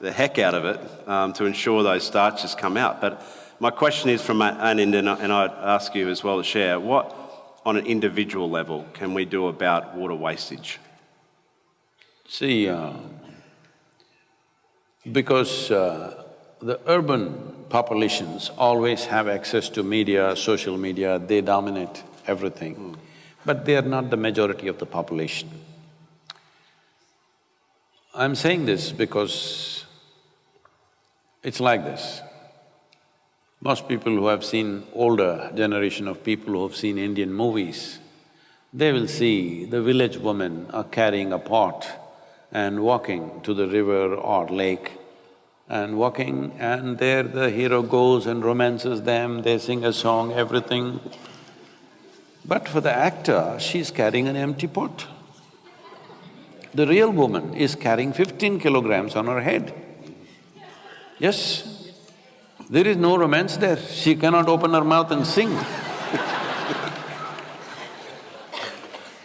the heck out of it um, to ensure those starches come out. But my question is from Anand, and I- and I'd ask you as well to share, what, on an individual level, can we do about water wastage? See, uh, because uh, the urban populations always have access to media, social media, they dominate everything, but they are not the majority of the population. I'm saying this because it's like this. Most people who have seen older generation of people who have seen Indian movies, they will see the village women are uh, carrying a pot and walking to the river or lake and walking and there the hero goes and romances them, they sing a song, everything. But for the actor, she's carrying an empty pot. The real woman is carrying fifteen kilograms on her head. Yes, there is no romance there, she cannot open her mouth and sing.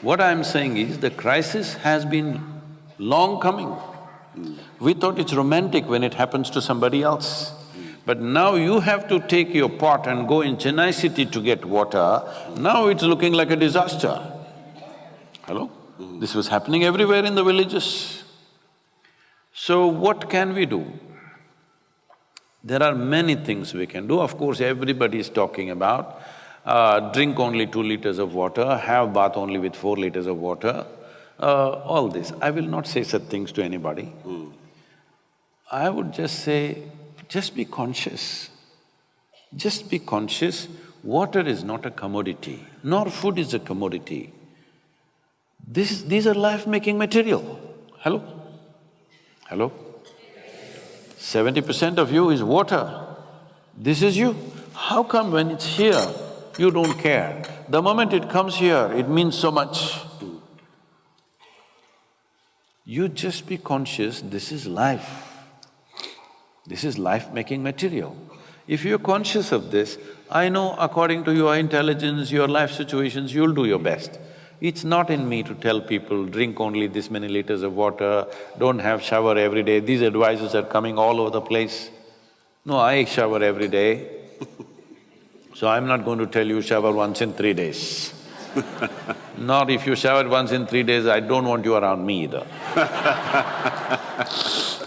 What I'm saying is, the crisis has been long coming. We thought it's romantic when it happens to somebody else. But now you have to take your pot and go in Chennai city to get water, now it's looking like a disaster. Hello? This was happening everywhere in the villages. So what can we do? There are many things we can do. Of course, everybody is talking about uh, drink only two liters of water, have bath only with four liters of water, uh, all this. I will not say such things to anybody. I would just say, just be conscious. Just be conscious, water is not a commodity, nor food is a commodity. This, these are life-making material. Hello? Hello? Seventy percent of you is water. This is you. How come when it's here, you don't care? The moment it comes here, it means so much. You just be conscious, this is life. This is life-making material. If you're conscious of this, I know according to your intelligence, your life situations, you'll do your best. It's not in me to tell people, drink only this many liters of water, don't have shower every day, these advices are coming all over the place. No, I shower every day, so I'm not going to tell you shower once in three days. Nor if you shower once in three days, I don't want you around me either.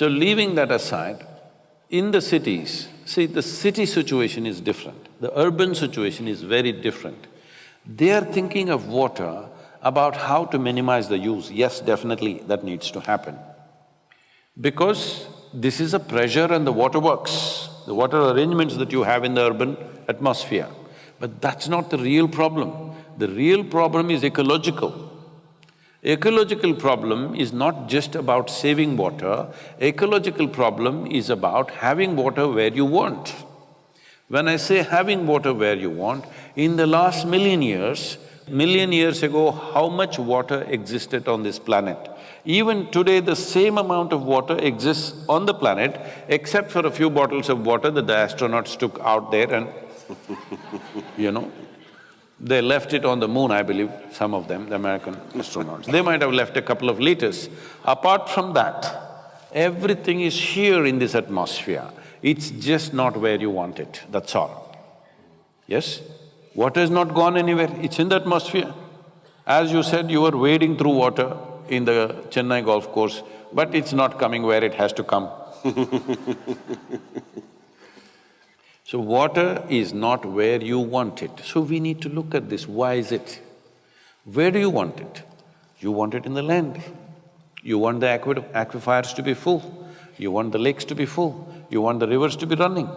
So leaving that aside, in the cities, see, the city situation is different, the urban situation is very different. They are thinking of water about how to minimize the use. Yes, definitely, that needs to happen. Because this is a pressure and the water works, the water arrangements that you have in the urban atmosphere. But that's not the real problem. The real problem is ecological. Ecological problem is not just about saving water, ecological problem is about having water where you want. When I say having water where you want, in the last million years, million years ago, how much water existed on this planet? Even today, the same amount of water exists on the planet, except for a few bottles of water that the astronauts took out there and you know, they left it on the moon, I believe, some of them, the American astronauts. They might have left a couple of liters. Apart from that, everything is here in this atmosphere. It's just not where you want it, that's all. Yes? Water has not gone anywhere, it's in the atmosphere. As you said, you were wading through water in the Chennai golf course, but it's not coming where it has to come. So water is not where you want it. So we need to look at this, why is it? Where do you want it? You want it in the land. You want the aqu aquifers to be full. You want the lakes to be full. You want the rivers to be running.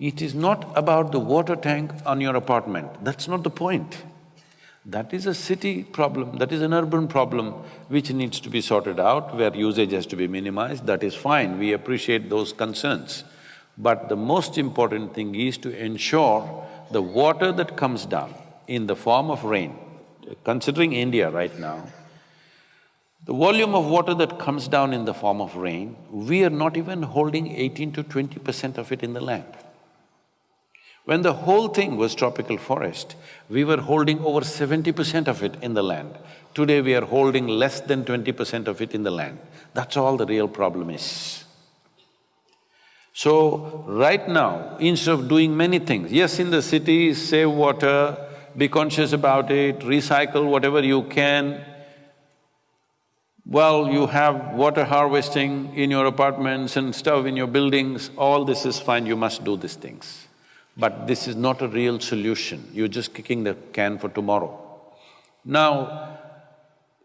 It is not about the water tank on your apartment, that's not the point. That is a city problem, that is an urban problem which needs to be sorted out, where usage has to be minimized, that is fine, we appreciate those concerns. But the most important thing is to ensure the water that comes down in the form of rain, considering India right now, the volume of water that comes down in the form of rain, we are not even holding eighteen to twenty percent of it in the land. When the whole thing was tropical forest, we were holding over seventy percent of it in the land. Today we are holding less than twenty percent of it in the land. That's all the real problem is. So, right now, instead of doing many things, yes, in the city, save water, be conscious about it, recycle whatever you can. Well, you have water harvesting in your apartments and stuff in your buildings, all this is fine, you must do these things. But this is not a real solution, you're just kicking the can for tomorrow. Now,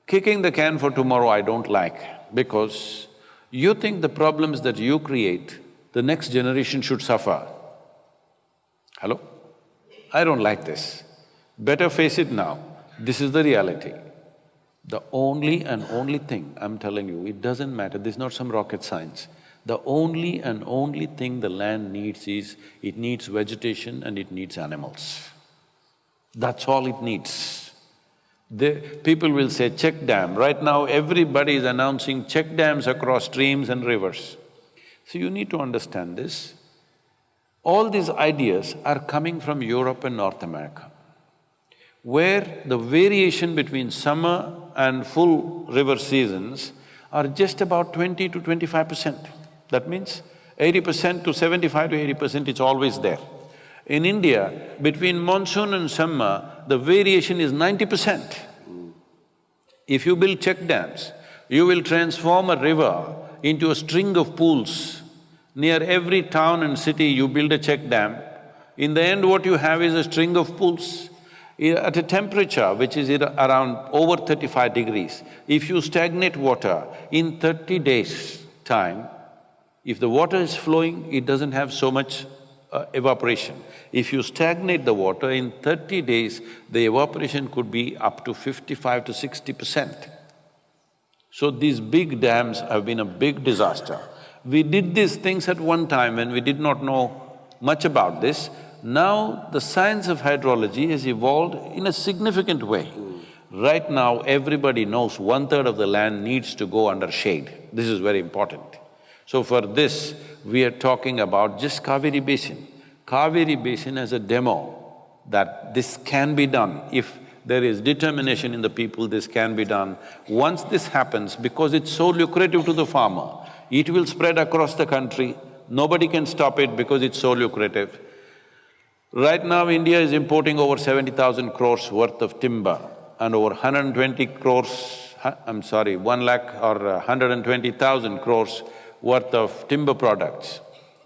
kicking the can for tomorrow I don't like because you think the problems that you create the next generation should suffer. Hello? I don't like this. Better face it now. This is the reality. The only and only thing I'm telling you, it doesn't matter, this is not some rocket science. The only and only thing the land needs is, it needs vegetation and it needs animals. That's all it needs. The, people will say check dam. Right now, everybody is announcing check dams across streams and rivers. So you need to understand this. All these ideas are coming from Europe and North America, where the variation between summer and full river seasons are just about twenty to twenty-five percent. That means eighty percent to seventy-five to eighty percent, it's always there. In India, between monsoon and summer, the variation is ninety percent. If you build check dams, you will transform a river into a string of pools. Near every town and city, you build a check dam. In the end, what you have is a string of pools. At a temperature which is around over thirty-five degrees, if you stagnate water, in thirty days' time, if the water is flowing, it doesn't have so much uh, evaporation. If you stagnate the water, in thirty days, the evaporation could be up to fifty-five to sixty percent. So these big dams have been a big disaster. We did these things at one time when we did not know much about this. Now the science of hydrology has evolved in a significant way. Right now, everybody knows one-third of the land needs to go under shade. This is very important. So for this, we are talking about just Kaveri Basin. Kaveri Basin as a demo that this can be done if there is determination in the people, this can be done. Once this happens, because it's so lucrative to the farmer, it will spread across the country, nobody can stop it because it's so lucrative. Right now, India is importing over seventy thousand crores worth of timber and over 120 crores, I'm sorry, one lakh or 120,000 crores worth of timber products.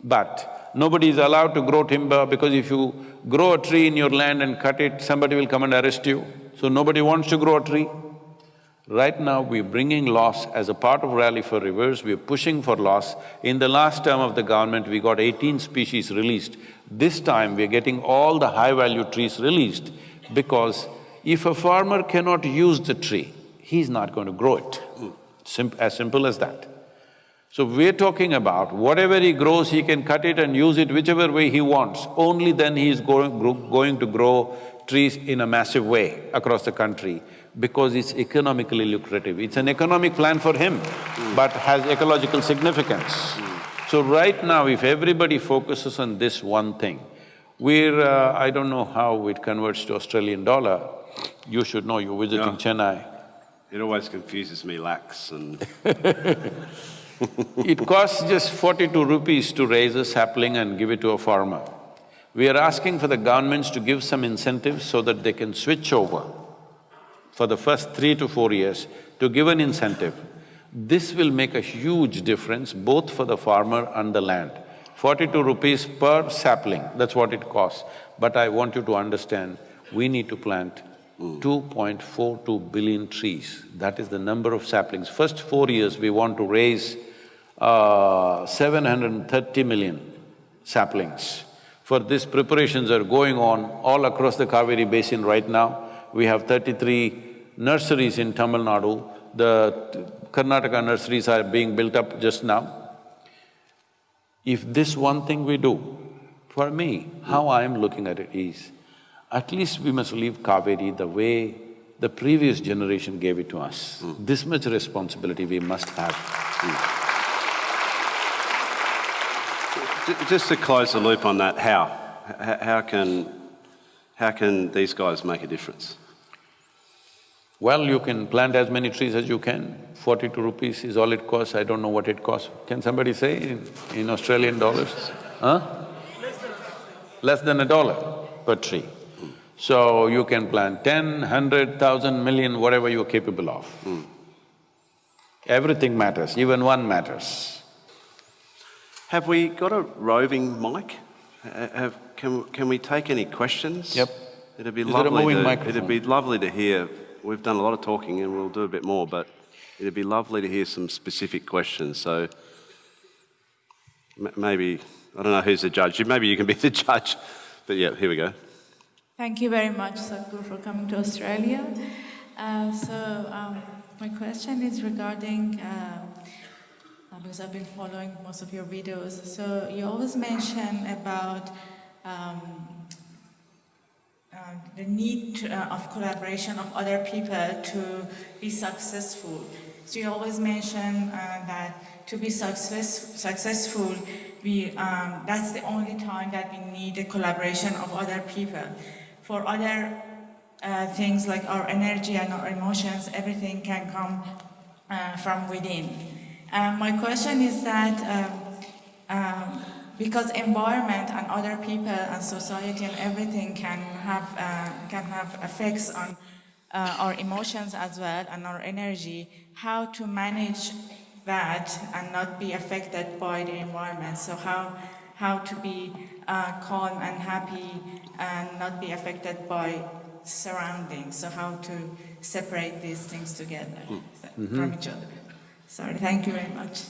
But nobody is allowed to grow timber because if you grow a tree in your land and cut it, somebody will come and arrest you. So nobody wants to grow a tree. Right now, we're bringing loss as a part of Rally for Rivers, we're pushing for loss. In the last term of the government, we got eighteen species released. This time, we're getting all the high-value trees released because if a farmer cannot use the tree, he's not going to grow it. As simple as that. So we're talking about whatever he grows, he can cut it and use it whichever way he wants. Only then he is going, going to grow trees in a massive way across the country because it's economically lucrative. It's an economic plan for him, but has ecological significance. So right now, if everybody focuses on this one thing, we're… Uh, I don't know how it converts to Australian dollar. You should know, you're visiting. Chennai. It always confuses me, lakhs and… It costs just forty-two rupees to raise a sapling and give it to a farmer. We are asking for the governments to give some incentives so that they can switch over for the first three to four years to give an incentive. This will make a huge difference both for the farmer and the land. Forty-two rupees per sapling, that's what it costs. But I want you to understand, we need to plant mm. 2.42 billion trees. That is the number of saplings. First four years, we want to raise uh, 730 million saplings. For this, preparations are going on all across the Kaveri basin right now. We have thirty-three nurseries in Tamil Nadu. The Karnataka nurseries are being built up just now. If this one thing we do, for me, how I am looking at it is, at least we must leave Kaveri the way the previous generation gave it to us. This much responsibility we must have. J- Just to close the loop on that, how? How can… how can these guys make a difference? Well, you can plant as many trees as you can. Forty-two rupees is all it costs, I don't know what it costs. Can somebody say in, in Australian dollars? Huh? Less than a dollar per tree. So you can plant ten, hundred, thousand, million, whatever you're capable of. Hmm. Everything matters, even one matters. Have we got a roving mic? Have… can, can we take any questions? Yep. It'd be Is there a lovely moving to… It'd be lovely to hear, we've done a lot of talking and we'll do a bit more, but it'd be lovely to hear some specific questions, so m- maybe, I don't know who's the judge, maybe you can be the judge, but yeah, here we go. Thank you very much, Sadhguru, for coming to Australia. Uh, so, um, my question is regarding, uh, uh, because I've been following most of your videos, so you always mention about um, uh, the need uh, of collaboration of other people to be successful. So you always mention uh, that to be success, successful, we, um, that's the only time that we need the collaboration of other people. For other uh, things like our energy and our emotions, everything can come uh, from within. Um, my question is that um, um, because environment and other people and society and everything can have uh, can have effects on uh, our emotions as well and our energy, how to manage that and not be affected by the environment. So how how to be uh, calm and happy and not be affected by surroundings. So how to separate these things together from each other. Sorry, thank you very much.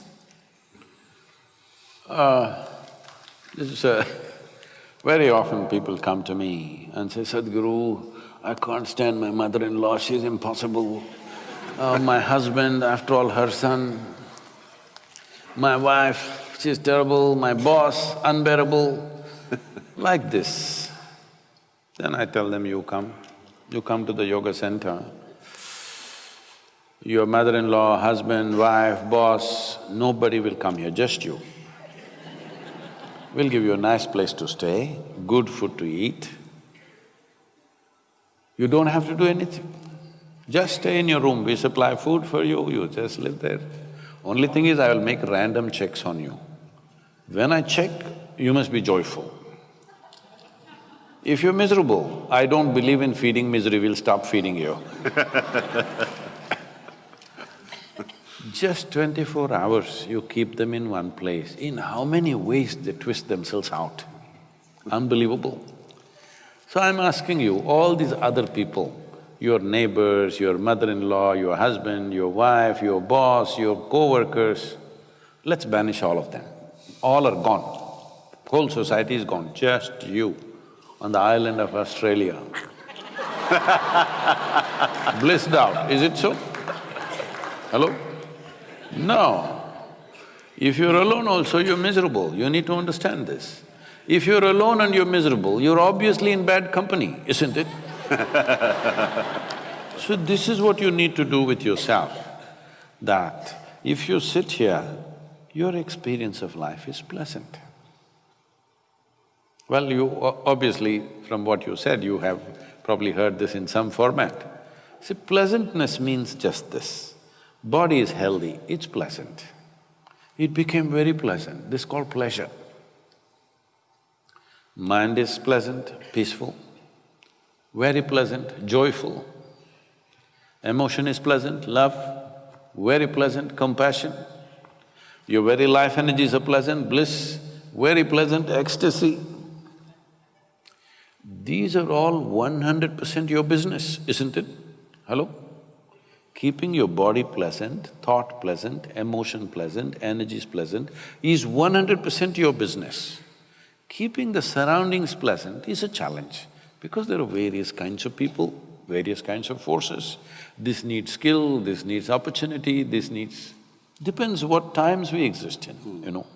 This is a… very often people come to me and say, Sadhguru, I can't stand my mother-in-law, she's impossible. Uh, my husband, after all, her son. My wife, she's terrible, my boss, unbearable, like this. Then I tell them, you come, you come to the yoga center. Your mother-in-law, husband, wife, boss, nobody will come here, just you. We'll give you a nice place to stay, good food to eat. You don't have to do anything. Just stay in your room, we supply food for you, you just live there. Only thing is, I will make random checks on you. When I check, you must be joyful. If you're miserable, I don't believe in feeding misery, we'll stop feeding you. Just twenty-four hours you keep them in one place, in how many ways they twist themselves out? Unbelievable. So I'm asking you, all these other people, your neighbors, your mother-in-law, your husband, your wife, your boss, your co-workers, let's banish all of them. All are gone. Whole society is gone, just you on the island of Australia. Blissed out, is it so? Hello? No. If you're alone also, you're miserable, you need to understand this. If you're alone and you're miserable, you're obviously in bad company, isn't it? so this is what you need to do with yourself, that if you sit here, your experience of life is pleasant. Well, you obviously, from what you said, you have probably heard this in some format. See, pleasantness means just this. Body is healthy, it's pleasant. It became very pleasant, this is called pleasure. Mind is pleasant, peaceful, very pleasant, joyful. Emotion is pleasant, love, very pleasant, compassion. Your very life energies are pleasant, bliss, very pleasant, ecstasy. These are all one hundred percent your business, isn't it? Hello? Keeping your body pleasant, thought pleasant, emotion pleasant, energies pleasant is one hundred percent your business. Keeping the surroundings pleasant is a challenge because there are various kinds of people, various kinds of forces. This needs skill, this needs opportunity, this needs… depends what times we exist in, you know.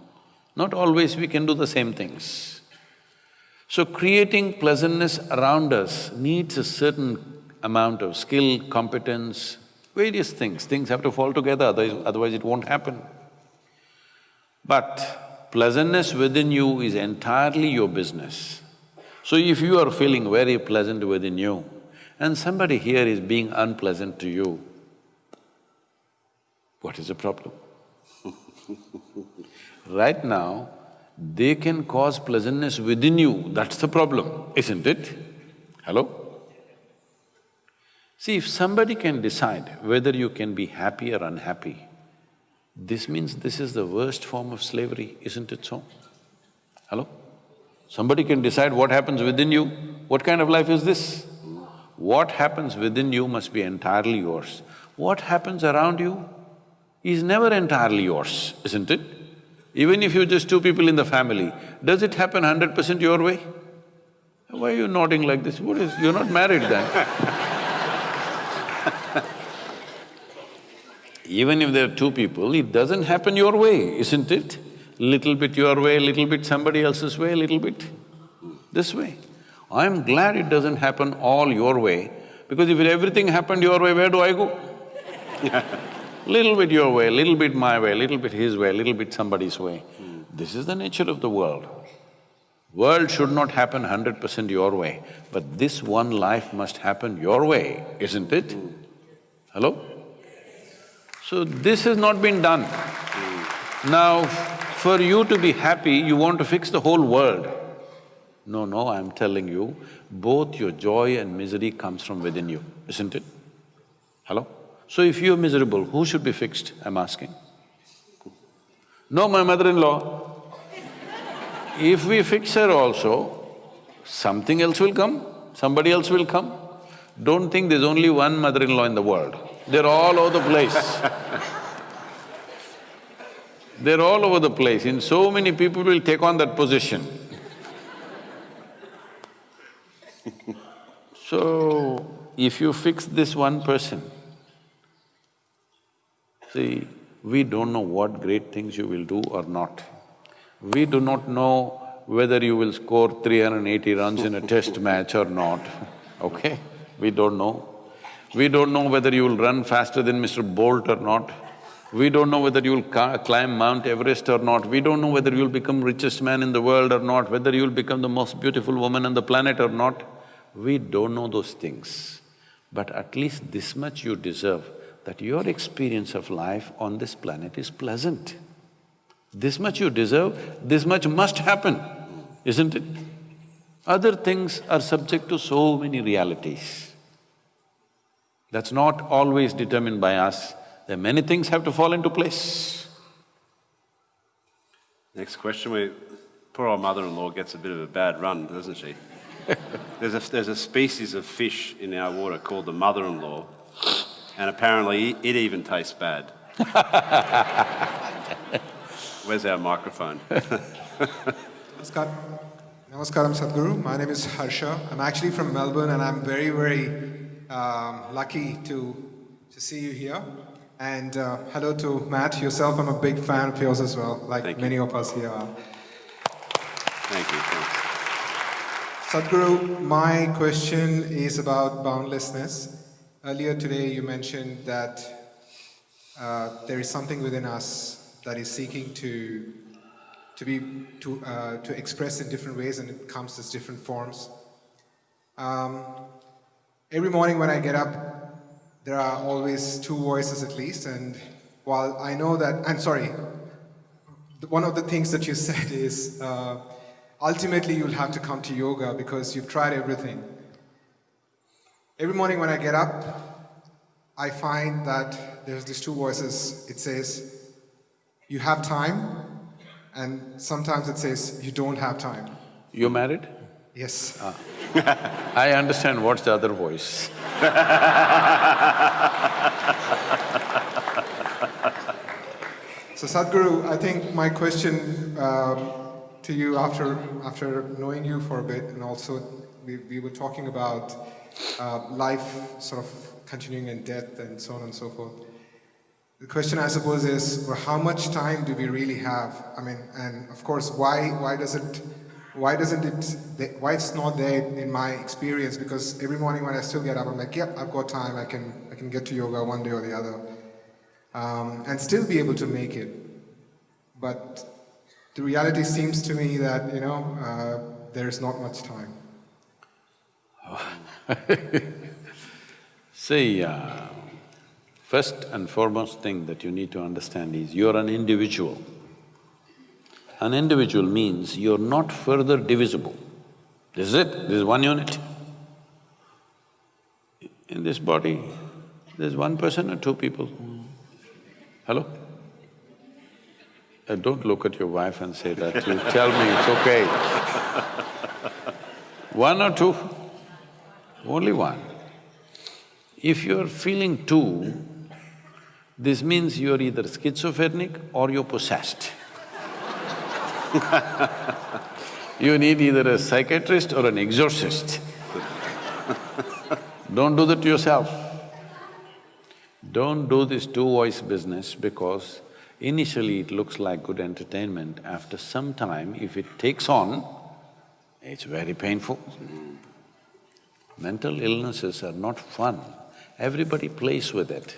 Not always we can do the same things. So creating pleasantness around us needs a certain amount of skill, competence, various things. Things have to fall together, otherwise, otherwise it won't happen. But pleasantness within you is entirely your business. So if you are feeling very pleasant within you and somebody here is being unpleasant to you, what is the problem? right now, they can cause pleasantness within you, that's the problem, isn't it? Hello? See, if somebody can decide whether you can be happy or unhappy, this means this is the worst form of slavery, isn't it so? Hello? Somebody can decide what happens within you, what kind of life is this? What happens within you must be entirely yours. What happens around you is never entirely yours, isn't it? Even if you're just two people in the family, does it happen hundred percent your way? Why are you nodding like this? What is… you're not married then Even if there are two people, it doesn't happen your way, isn't it? Little bit your way, little bit somebody else's way, little bit this way. I'm glad it doesn't happen all your way, because if everything happened your way, where do I go? little bit your way, little bit my way, little bit his way, little bit somebody's way. This is the nature of the world. World should not happen hundred percent your way, but this one life must happen your way, isn't it? Hello? So this has not been done. Now, for you to be happy, you want to fix the whole world. No, no, I'm telling you, both your joy and misery comes from within you, isn't it? Hello? So if you're miserable, who should be fixed, I'm asking? No, my mother-in-law. if we fix her also, something else will come, somebody else will come. Don't think there's only one mother-in-law in the world, they're all over the place. they're all over the place, and so many people will take on that position. so, if you fix this one person, See, we don't know what great things you will do or not. We do not know whether you will score 380 runs in a test match or not, okay? We don't know. We don't know whether you will run faster than Mr. Bolt or not. We don't know whether you'll climb Mount Everest or not. We don't know whether you'll become richest man in the world or not, whether you'll become the most beautiful woman on the planet or not. We don't know those things. But at least this much you deserve that your experience of life on this planet is pleasant. This much you deserve, this much must happen, isn't it? Other things are subject to so many realities. That's not always determined by us, then many things have to fall into place. Next question. We, poor old mother-in-law gets a bit of a bad run, doesn't she? there's, a, there's a species of fish in our water called the mother-in-law, and apparently it even tastes bad. Where's our microphone? Namaskar. Namaskaram Sadhguru. My name is Harsha. I'm actually from Melbourne and I'm very, very um, lucky to, to see you here. And uh, hello to Matt, yourself. I'm a big fan of yours as well, like Thank you. many of us here are. Thank you. Thanks. Sadhguru, my question is about boundlessness. Earlier today, you mentioned that uh, there is something within us that is seeking to to be to uh, to express in different ways, and it comes as different forms. Um, every morning when I get up, there are always two voices at least, and while I know that, I'm sorry, one of the things that you said is uh, ultimately you'll have to come to yoga because you've tried everything. Every morning when I get up, I find that there's these two voices. It says, you have time, and sometimes it says, you don't have time. You're married? Yes. I understand what's the other voice. So Sadhguru, I think my question um, to you after after knowing you for a bit, and also we, we were talking about uh, life sort of continuing in death and so on and so forth. The question I suppose is, well, how much time do we really have? I mean, and of course, why why does it why doesn't it why it's not there in my experience? Because every morning when I still get up, I'm like, yep, I've got time. I can I can get to yoga one day or the other um, and still be able to make it. But the reality seems to me that, you know, uh, there's not much time. See, uh, first and foremost thing that you need to understand is you're an individual. An individual means you're not further divisible. This is it, this is one unit. In this body, there's one person or two people? Hello? Uh, don't look at your wife and say that, you tell me it's okay. One or two? Only one. If you're feeling two, this means you're either schizophrenic or you're possessed. You need either a psychiatrist or an exorcist. Don't do that to yourself. Don't do this two-voice business because initially it looks like good entertainment. After some time, if it takes on, it's very painful. Mental illnesses are not fun. Everybody plays with it.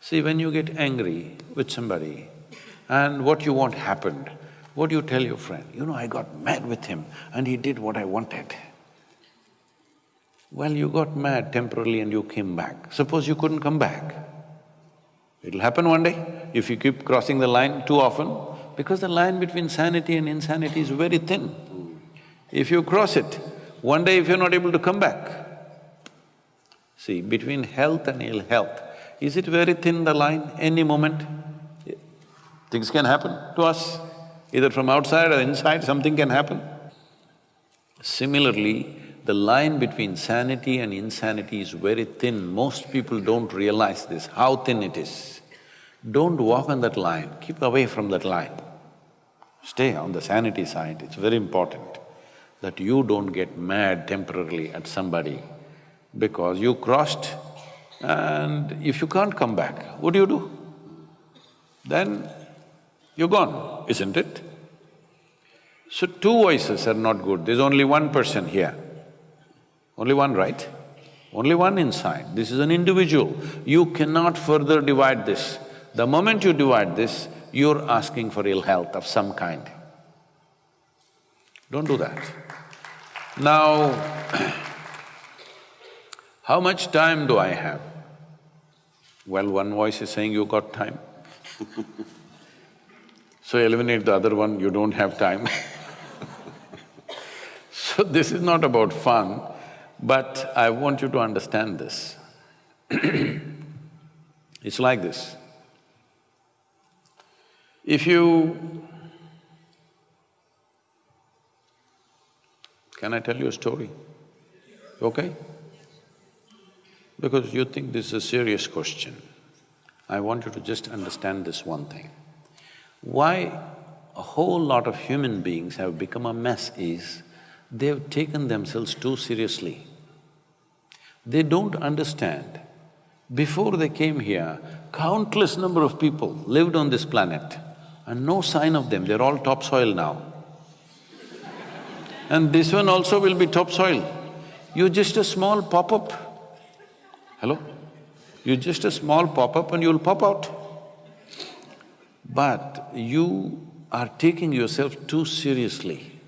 See, when you get angry with somebody and what you want happened, what do you tell your friend? You know, I got mad with him and he did what I wanted. Well, you got mad temporarily and you came back. Suppose you couldn't come back. It'll happen one day if you keep crossing the line too often, because the line between sanity and insanity is very thin. If you cross it, one day if you're not able to come back, see, between health and ill health, is it very thin the line? Any moment, things can happen to us, either from outside or inside, something can happen. Similarly, the line between sanity and insanity is very thin. Most people don't realize this, how thin it is. Don't walk on that line, keep away from that line. Stay on the sanity side, it's very important that you don't get mad temporarily at somebody because you crossed and if you can't come back, what do you do? Then you're gone, isn't it? So two voices are not good, there's only one person here. Only one, right? Only one inside. This is an individual. You cannot further divide this. The moment you divide this, you're asking for ill health of some kind. Don't do that. Now, how much time do I have? Well, one voice is saying you got time. so eliminate the other one, you don't have time So this is not about fun, but I want you to understand this. it's like this. If you… Can I tell you a story? Okay? Because you think this is a serious question. I want you to just understand this one thing. Why a whole lot of human beings have become a mess is they've taken themselves too seriously. They don't understand. Before they came here, countless number of people lived on this planet and no sign of them, they're all topsoil now. And this one also will be topsoil. You're just a small pop-up. Hello? You're just a small pop-up and you'll pop out. But you are taking yourself too seriously.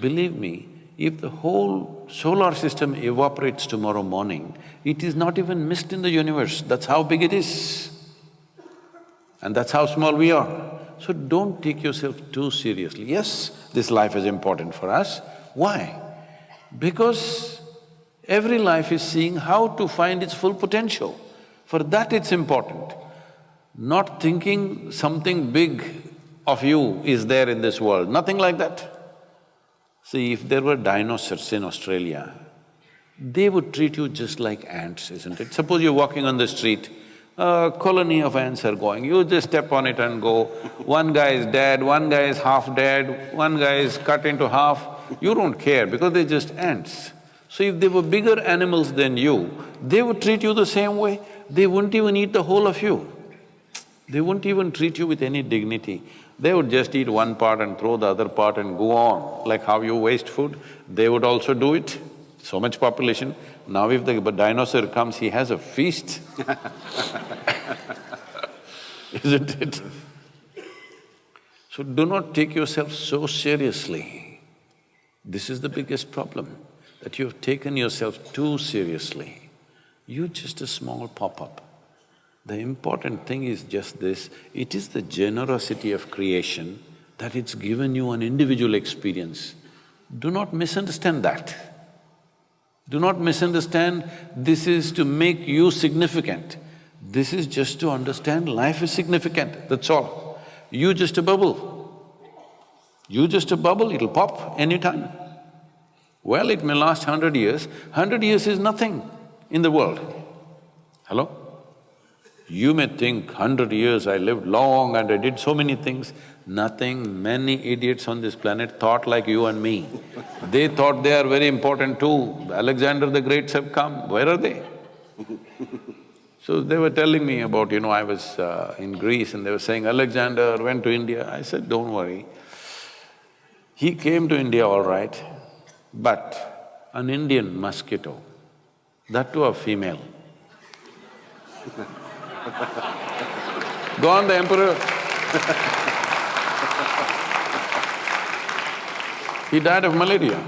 Believe me, if the whole solar system evaporates tomorrow morning, it is not even mist in the universe, that's how big it is. And that's how small we are. So don't take yourself too seriously. Yes, this life is important for us. Why? Because every life is seeing how to find its full potential. For that it's important. Not thinking something big of you is there in this world, nothing like that. See, if there were dinosaurs in Australia, they would treat you just like ants, isn't it? Suppose you're walking on the street, a colony of ants are going, you just step on it and go. One guy is dead, one guy is half dead, one guy is cut into half. You don't care because they're just ants. So if they were bigger animals than you, they would treat you the same way. They wouldn't even eat the whole of you. They wouldn't even treat you with any dignity. They would just eat one part and throw the other part and go on. Like how you waste food, they would also do it. So much population. Now if the dinosaur comes, he has a feast Isn't it? So do not take yourself so seriously. This is the biggest problem, that you have taken yourself too seriously. You're just a small pop-up. The important thing is just this, it is the generosity of creation that it's given you an individual experience. Do not misunderstand that. Do not misunderstand this is to make you significant. This is just to understand life is significant, that's all. You just a bubble. You just a bubble, it'll pop anytime. Well, it may last hundred years, hundred years is nothing in the world. Hello? You may think, hundred years I lived long and I did so many things. Nothing, many idiots on this planet thought like you and me. They thought they are very important too. Alexander the Greats have come, where are they? So they were telling me about, you know, I was uh, in Greece and they were saying, Alexander went to India. I said, don't worry. He came to India all right, but an Indian mosquito, that too a female, Gone the emperor. he died of malaria.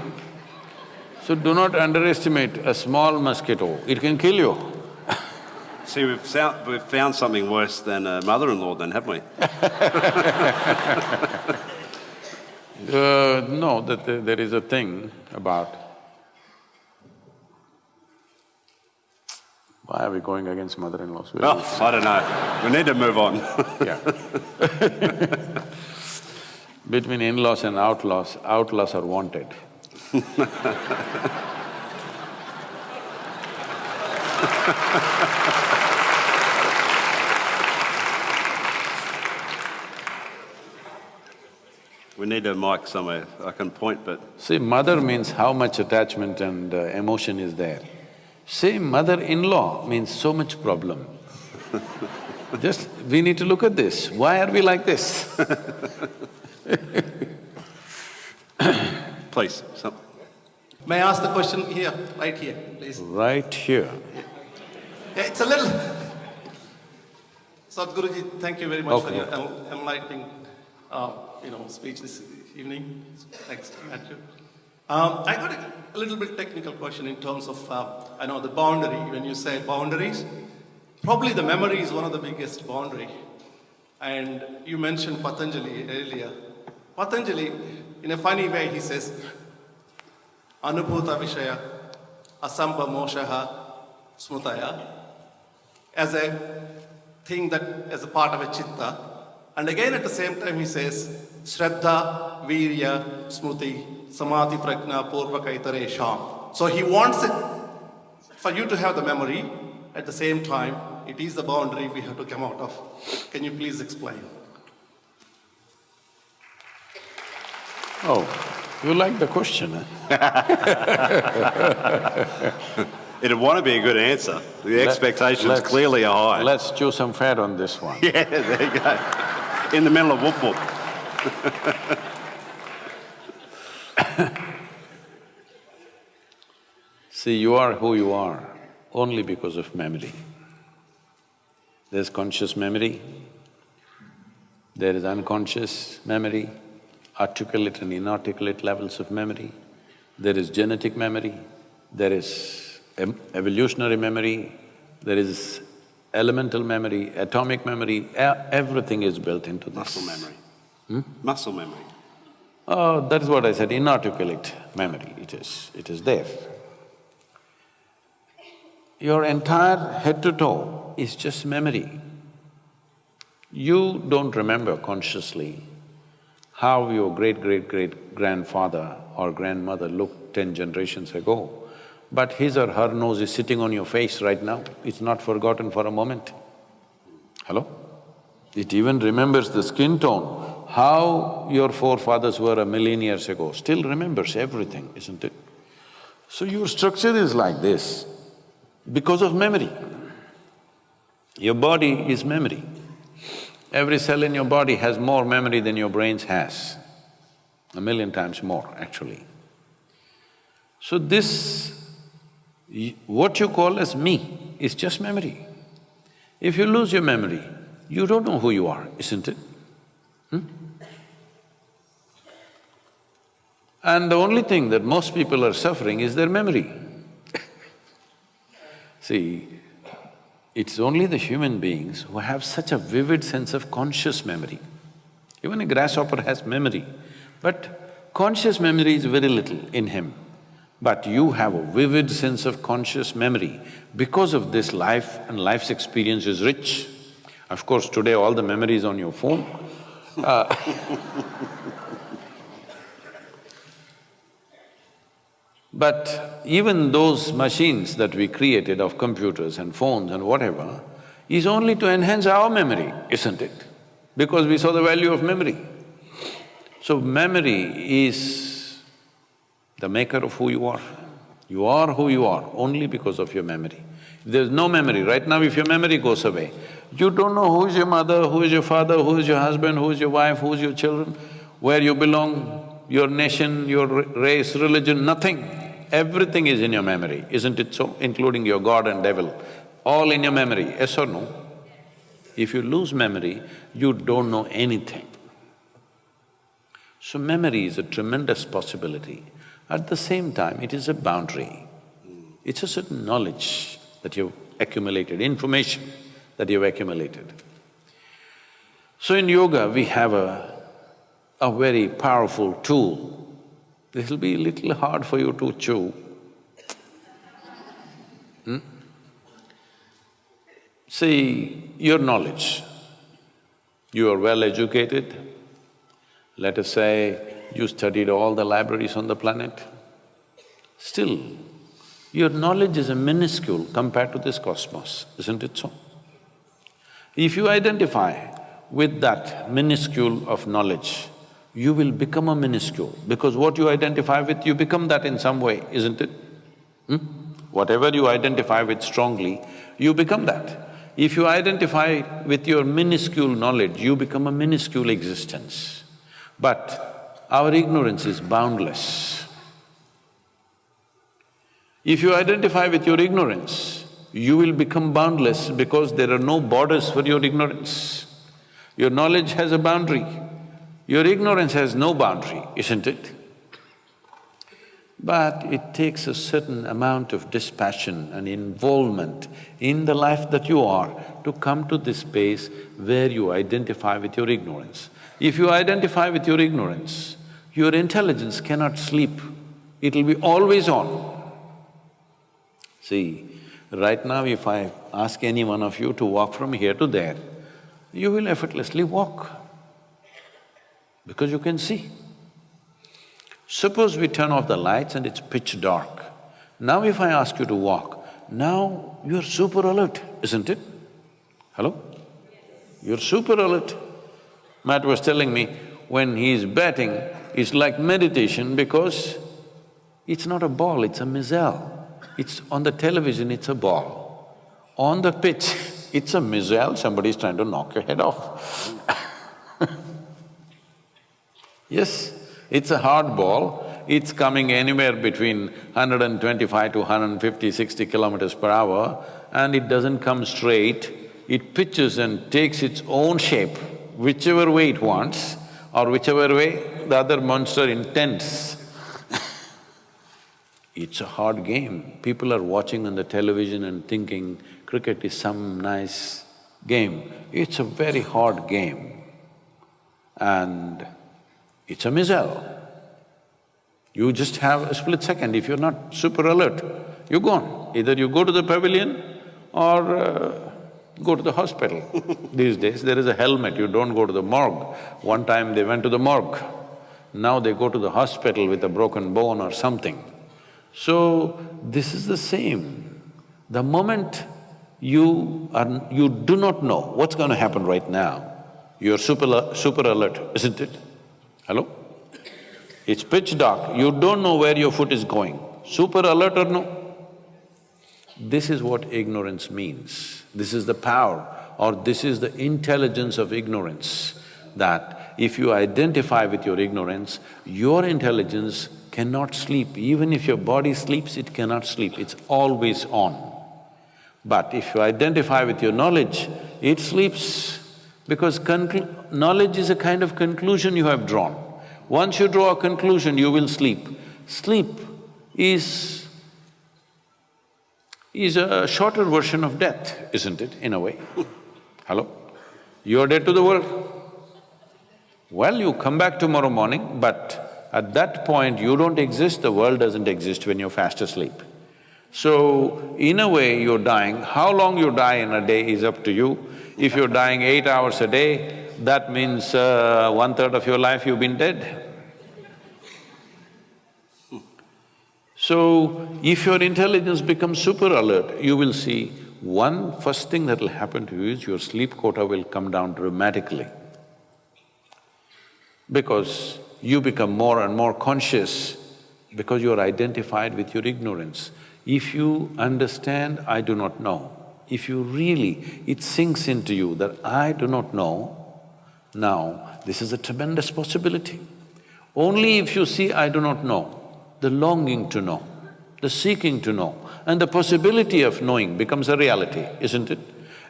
So do not underestimate a small mosquito, it can kill you. See, we've found, we've found something worse than a mother-in-law then, haven't we? Uh, no, that there is a thing about why are we going against mother-in-laws? We'll- I don't know. We need to move on. Yeah. Between in-laws and outlaws, outlaws are wanted. We need a mic somewhere. I can point, but See, mother means how much attachment and uh, emotion is there. Say mother-in-law means so much problem. Just, we need to look at this. Why are we like this? please, some, May I ask the question here, right here, please? Right here. Yeah, it's a little. Sadhguruji, thank you very much for your enlightening, uh, you know, speech this evening. Thanks, Matthew. Um, I got a, a little bit technical question in terms of, uh, I know the boundary. When you say boundaries, probably the memory is one of the biggest boundary. And you mentioned Patanjali earlier. Patanjali, in a funny way, he says, Anubhuta Vishaya, Asamba Moshaha, Smutaya, as a thing that, as a part of a chitta, And again at the same time he says, Shraddha, Virya, Smruti, Samadhi, Prajna, Purva, Kaitare, Sham. So he wants it for you to have the memory. At the same time, it is the boundary we have to come out of. Can you please explain? Oh, you like the question, eh? It'd want to be a good answer. The Let- expectations let's- clearly are high. Let's chew some fat on this one. Yeah, there you go. In the middle of whoop whoop. See, you are who you are only because of memory. There's conscious memory, there is unconscious memory, articulate and inarticulate levels of memory, there is genetic memory, there is evolutionary memory, there is elemental memory, atomic memory, e- everything is built into this. Muscle memory. Hmm? Muscle memory. Oh, that is what I said, inarticulate memory, it is… it is there. Your entire head to toe is just memory. You don't remember consciously how your great-great-great-grandfather or grandmother looked ten generations ago, but his or her nose is sitting on your face right now, it's not forgotten for a moment. Hello? It even remembers the skin tone, how your forefathers were a million years ago, still remembers everything, isn't it? So your structure is like this because of memory. Your body is memory. Every cell in your body has more memory than your brains has, a million times more actually. So this, what you call as me is just memory. If you lose your memory, you don't know who you are, isn't it? Hmm? And the only thing that most people are suffering is their memory. See, it's only the human beings who have such a vivid sense of conscious memory. Even a grasshopper has memory, but conscious memory is very little in him. But you have a vivid sense of conscious memory. Because of this, life and life's experience is rich. Of course, today all the memory is on your phone. Uh, But even those machines that we created of computers and phones and whatever is only to enhance our memory, isn't it? Because we saw the value of memory. So memory is the maker of who you are. You are who you are only because of your memory. There's no memory, right now if your memory goes away, you don't know who is your mother, who is your father, who is your husband, who is your wife, who is your children, where you belong, your nation, your race, religion, nothing. Everything is in your memory, isn't it so? Including your God and devil, all in your memory, yes or no? If you lose memory, you don't know anything. So memory is a tremendous possibility. At the same time, it is a boundary. It's a certain knowledge that you've accumulated, information that you've accumulated. So in yoga, we have a, a very powerful tool. This will be a little hard for you to chew. Hmm? See, your knowledge, you are well educated, let us say you studied all the libraries on the planet, still, your knowledge is a minuscule compared to this cosmos, isn't it so? If you identify with that minuscule of knowledge, you will become a minuscule because what you identify with, you become that in some way, isn't it? Hmm? Whatever you identify with strongly, you become that. If you identify with your minuscule knowledge, you become a minuscule existence. But our ignorance is boundless. If you identify with your ignorance, you will become boundless because there are no borders for your ignorance. Your knowledge has a boundary, your ignorance has no boundary, isn't it? But it takes a certain amount of dispassion and involvement in the life that you are to come to this space where you identify with your ignorance. If you identify with your ignorance, your intelligence cannot sleep, it'll be always on. See, right now if I ask any one of you to walk from here to there, you will effortlessly walk because you can see. Suppose we turn off the lights and it's pitch dark. Now if I ask you to walk, now you're super alert, isn't it? Hello? You're super alert. Matt was telling me, when he's batting, it's like meditation because it's not a ball, it's a missile. It's on the television, it's a ball. On the pitch, it's a missile, somebody's trying to knock your head off. yes, it's a hard ball, it's coming anywhere between 125 to 150, 60 kilometers per hour and it doesn't come straight, it pitches and takes its own shape, whichever way it wants or whichever way the other monster intends. it's a hard game. People are watching on the television and thinking cricket is some nice game. It's a very hard game and it's a missile. You just have a split second, if you're not super alert, you're gone. Either you go to the pavilion or uh, go to the hospital. These days, there is a helmet, you don't go to the morgue. One time they went to the morgue, now they go to the hospital with a broken bone or something. So, this is the same. The moment you are… you do not know what's going to happen right now, you're super, super alert, isn't it? Hello? It's pitch dark, you don't know where your foot is going. Super alert or no? This is what ignorance means. This is the power or this is the intelligence of ignorance that if you identify with your ignorance, your intelligence cannot sleep. Even if your body sleeps, it cannot sleep, it's always on. But if you identify with your knowledge, it sleeps because knowledge is a kind of conclusion you have drawn. Once you draw a conclusion, you will sleep. Sleep is… is a shorter version of death, isn't it, in a way? Hello? You're dead to the world. Well, you come back tomorrow morning, but at that point you don't exist, the world doesn't exist when you're fast asleep. So, in a way, you're dying. How long you die in a day is up to you. If you're dying eight hours a day, that means uh, one-third of your life you've been dead. So, if your intelligence becomes super alert, you will see one first thing that'll happen to you is your sleep quota will come down dramatically. Because you become more and more conscious because you're identified with your ignorance. If you understand, I do not know, if you really… it sinks into you that I do not know, now, this is a tremendous possibility. Only if you see I do not know, the longing to know, the seeking to know, and the possibility of knowing becomes a reality, isn't it?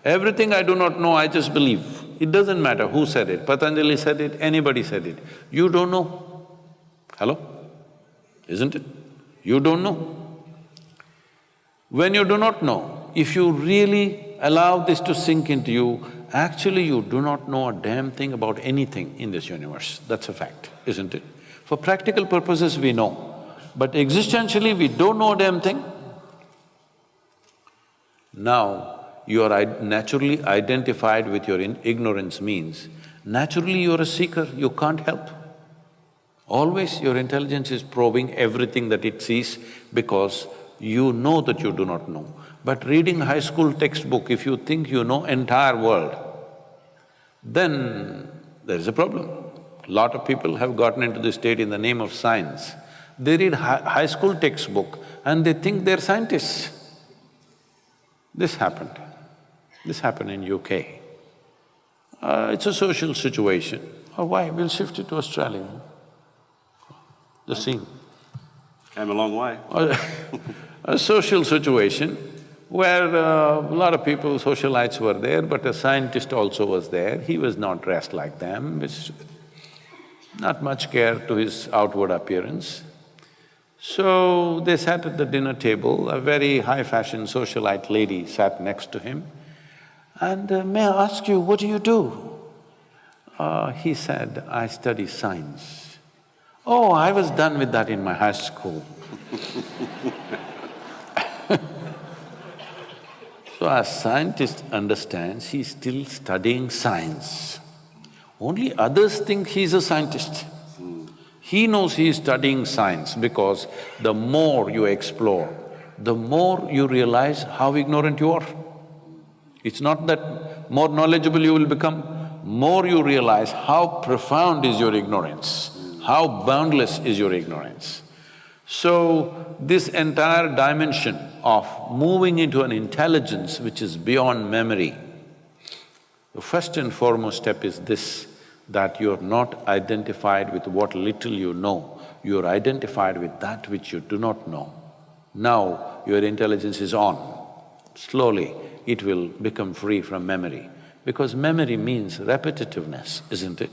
Everything I do not know, I just believe. It doesn't matter who said it, Patanjali said it, anybody said it. You don't know. Hello? Isn't it? You don't know. When you do not know, if you really allow this to sink into you, Actually, you do not know a damn thing about anything in this universe, that's a fact, isn't it? For practical purposes, we know, but existentially, we don't know a damn thing. Now, you are naturally identified with your ignorance means, naturally you're a seeker, you can't help. Always your intelligence is probing everything that it sees because you know that you do not know. But reading high school textbook, if you think you know entire world, then there is a problem. Lot of people have gotten into this state in the name of science. They read hi high school textbook and they think they're scientists. This happened. This happened in UK. Uh, it's a social situation. Oh, why? We'll shift it to Australia. The scene. Came a long way. a social situation where uh, a lot of people, socialites were there, but a scientist also was there. He was not dressed like them, not much care to his outward appearance. So they sat at the dinner table, a very high-fashion socialite lady sat next to him. And uh, may I ask you, what do you do? Uh, he said, I study science. Oh, I was done with that in my high school So as scientist understands, he's still studying science. Only others think he's a scientist. He knows he is studying science because the more you explore, the more you realize how ignorant you are. It's not that more knowledgeable you will become, more you realize how profound is your ignorance, how boundless is your ignorance. So, this entire dimension of moving into an intelligence which is beyond memory, the first and foremost step is this, that you're not identified with what little you know, you're identified with that which you do not know. Now, your intelligence is on. Slowly, it will become free from memory. Because memory means repetitiveness, isn't it?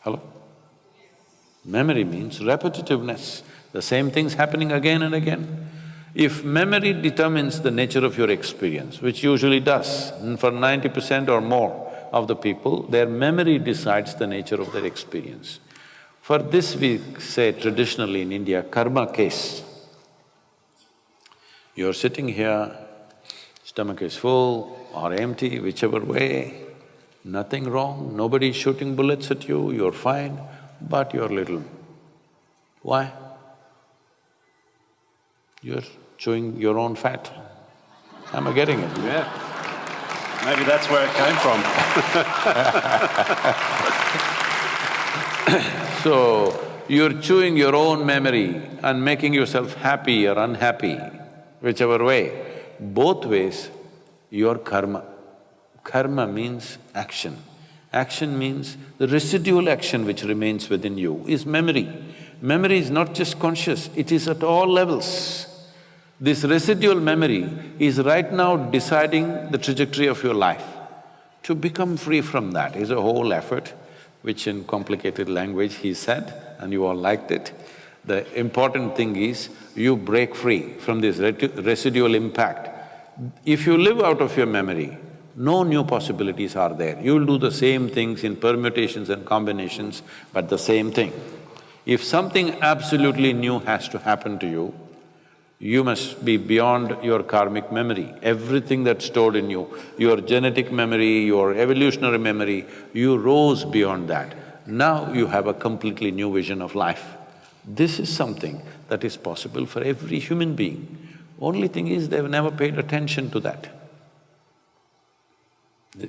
Hello? Memory means repetitiveness, the same thing's happening again and again. If memory determines the nature of your experience, which usually does, for ninety percent or more of the people, their memory decides the nature of their experience. For this we say traditionally in India, karma case. You're sitting here, stomach is full or empty, whichever way, nothing wrong, nobody is shooting bullets at you, you're fine, but you're little. Why? You're chewing your own fat. Am I getting it? Yeah. Maybe that's where it came from. So, you're chewing your own memory and making yourself happy or unhappy, whichever way. Both ways, your karma. Karma means action. Action means the residual action which remains within you is memory. Memory is not just conscious, it is at all levels. This residual memory is right now deciding the trajectory of your life. To become free from that is a whole effort, which in complicated language he said, and you all liked it. The important thing is, you break free from this residual impact. If you live out of your memory, no new possibilities are there. You'll do the same things in permutations and combinations, but the same thing. If something absolutely new has to happen to you, you must be beyond your karmic memory. Everything that's stored in you, your genetic memory, your evolutionary memory, you rose beyond that. Now you have a completely new vision of life. This is something that is possible for every human being. Only thing is, they've never paid attention to that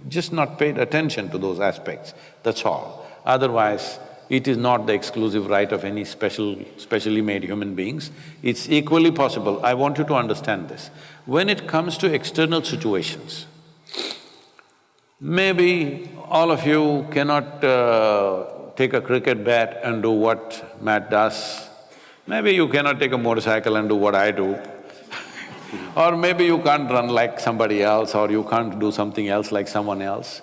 just not paid attention to those aspects, that's all. Otherwise, it is not the exclusive right of any special… specially made human beings. It's equally possible, I want you to understand this. When it comes to external situations, maybe all of you cannot uh, take a cricket bat and do what Matt does. Maybe you cannot take a motorcycle and do what I do. Or maybe you can't run like somebody else or you can't do something else like someone else.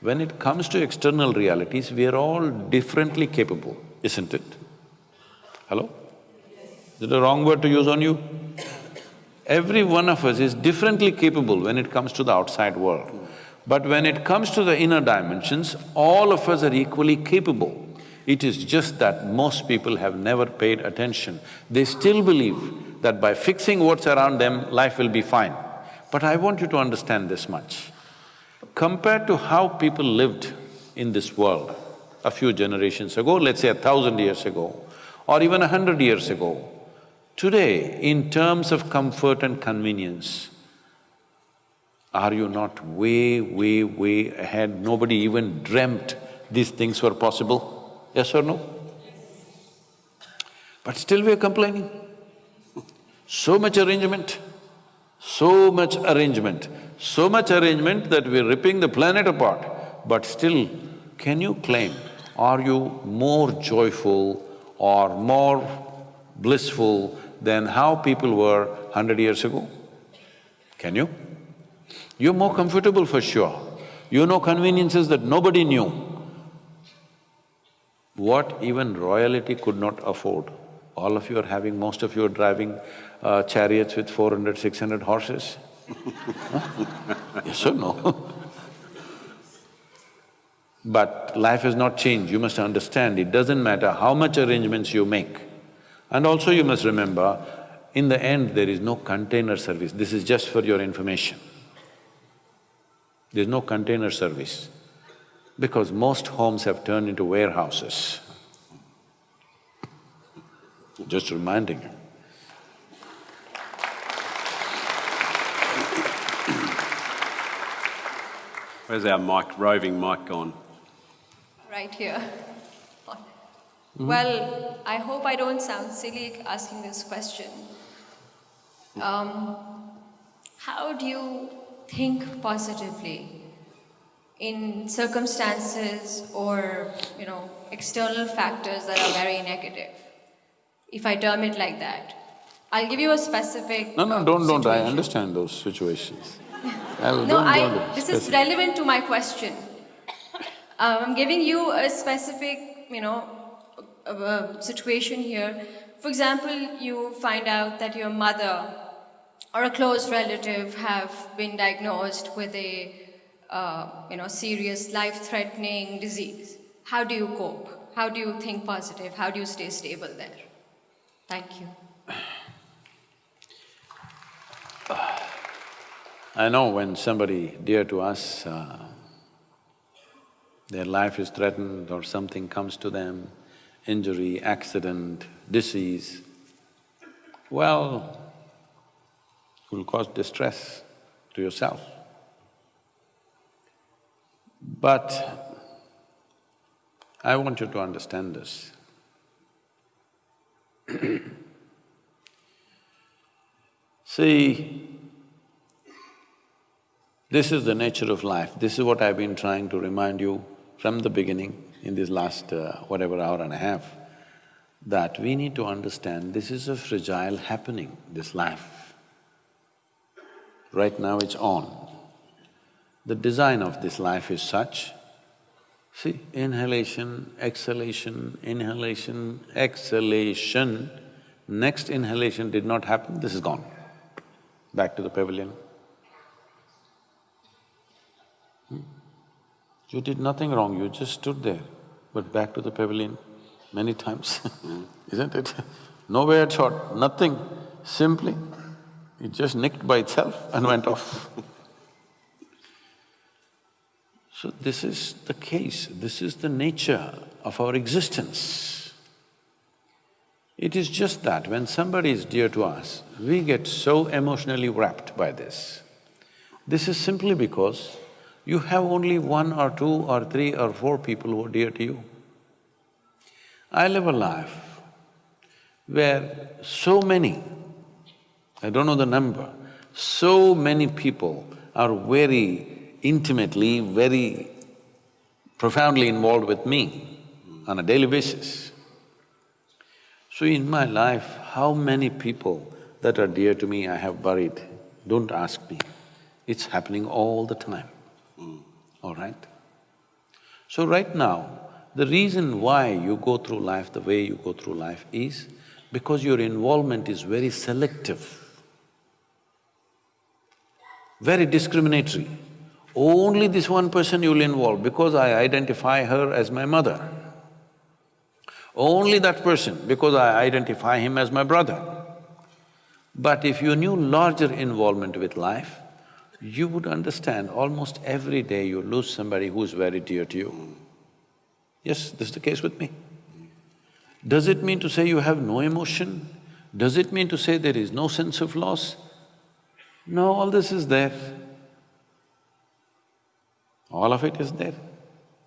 When it comes to external realities, we are all differently capable, isn't it? Hello? Is it a wrong word to use on you? Every one of us is differently capable when it comes to the outside world. But when it comes to the inner dimensions, all of us are equally capable. It is just that most people have never paid attention. They still believe that by fixing what's around them, life will be fine. But I want you to understand this much. Compared to how people lived in this world a few generations ago, let's say a thousand years ago, or even a hundred years ago, today, in terms of comfort and convenience, are you not way, way, way ahead? Nobody even dreamt these things were possible, yes or no? But still we're complaining. So much arrangement, so much arrangement, so much arrangement that we're ripping the planet apart. But still, can you claim, are you more joyful or more blissful than how people were hundred years ago? Can you? You're more comfortable for sure. You know conveniences that nobody knew. What even royalty could not afford. All of you are having, most of you are driving uh, chariots with 400, 600 horses? Yes or no? but life has not changed, you must understand, it doesn't matter how much arrangements you make. And also you must remember, in the end there is no container service, this is just for your information. There's no container service because most homes have turned into warehouses. Just reminding you. Where's our mic, roving mic gone? right here. Well, I hope I don't sound silly asking this question. Um, how do you think positively in circumstances or you know external factors that are very negative? If I term it like that, I'll give you a specific. No, no, don't, don't, I understand those situations. No, I, this is relevant to my question. Um, I'm giving you a specific, you know, uh, uh, situation here. For example, you find out that your mother or a close relative have been diagnosed with a, uh, you know, serious life-threatening disease. How do you cope? How do you think positive? How do you stay stable there? Thank you. I know when somebody dear to us, uh, their life is threatened or something comes to them, injury, accident, disease, well, it will cause distress to yourself. But I want you to understand this. See, this is the nature of life. This is what I've been trying to remind you from the beginning in this last uh, whatever hour and a half, that we need to understand this is a fragile happening, this life. Right now it's on. The design of this life is such, see, inhalation, exhalation, inhalation, exhalation, next inhalation did not happen, this is gone. Back to the pavilion. You did nothing wrong, you just stood there, but back to the pavilion many times, isn't it? No bad shot, nothing, simply, it just nicked by itself and went off. So this is the case, this is the nature of our existence. It is just that when somebody is dear to us, we get so emotionally wrapped by this. This is simply because you have only one or two or three or four people who are dear to you. I live a life where so many, I don't know the number, so many people are very intimately, very profoundly involved with me on a daily basis. So in my life, how many people that are dear to me I have buried, don't ask me. It's happening all the time, all right? So right now, the reason why you go through life the way you go through life is because your involvement is very selective, very discriminatory. Only this one person you will involve because I identify her as my mother. Only that person because I identify him as my brother. But if you knew larger involvement with life, you would understand almost every day you lose somebody who's very dear to you. Yes, this is the case with me. Does it mean to say you have no emotion? Does it mean to say there is no sense of loss? No, all this is there. All of it is there.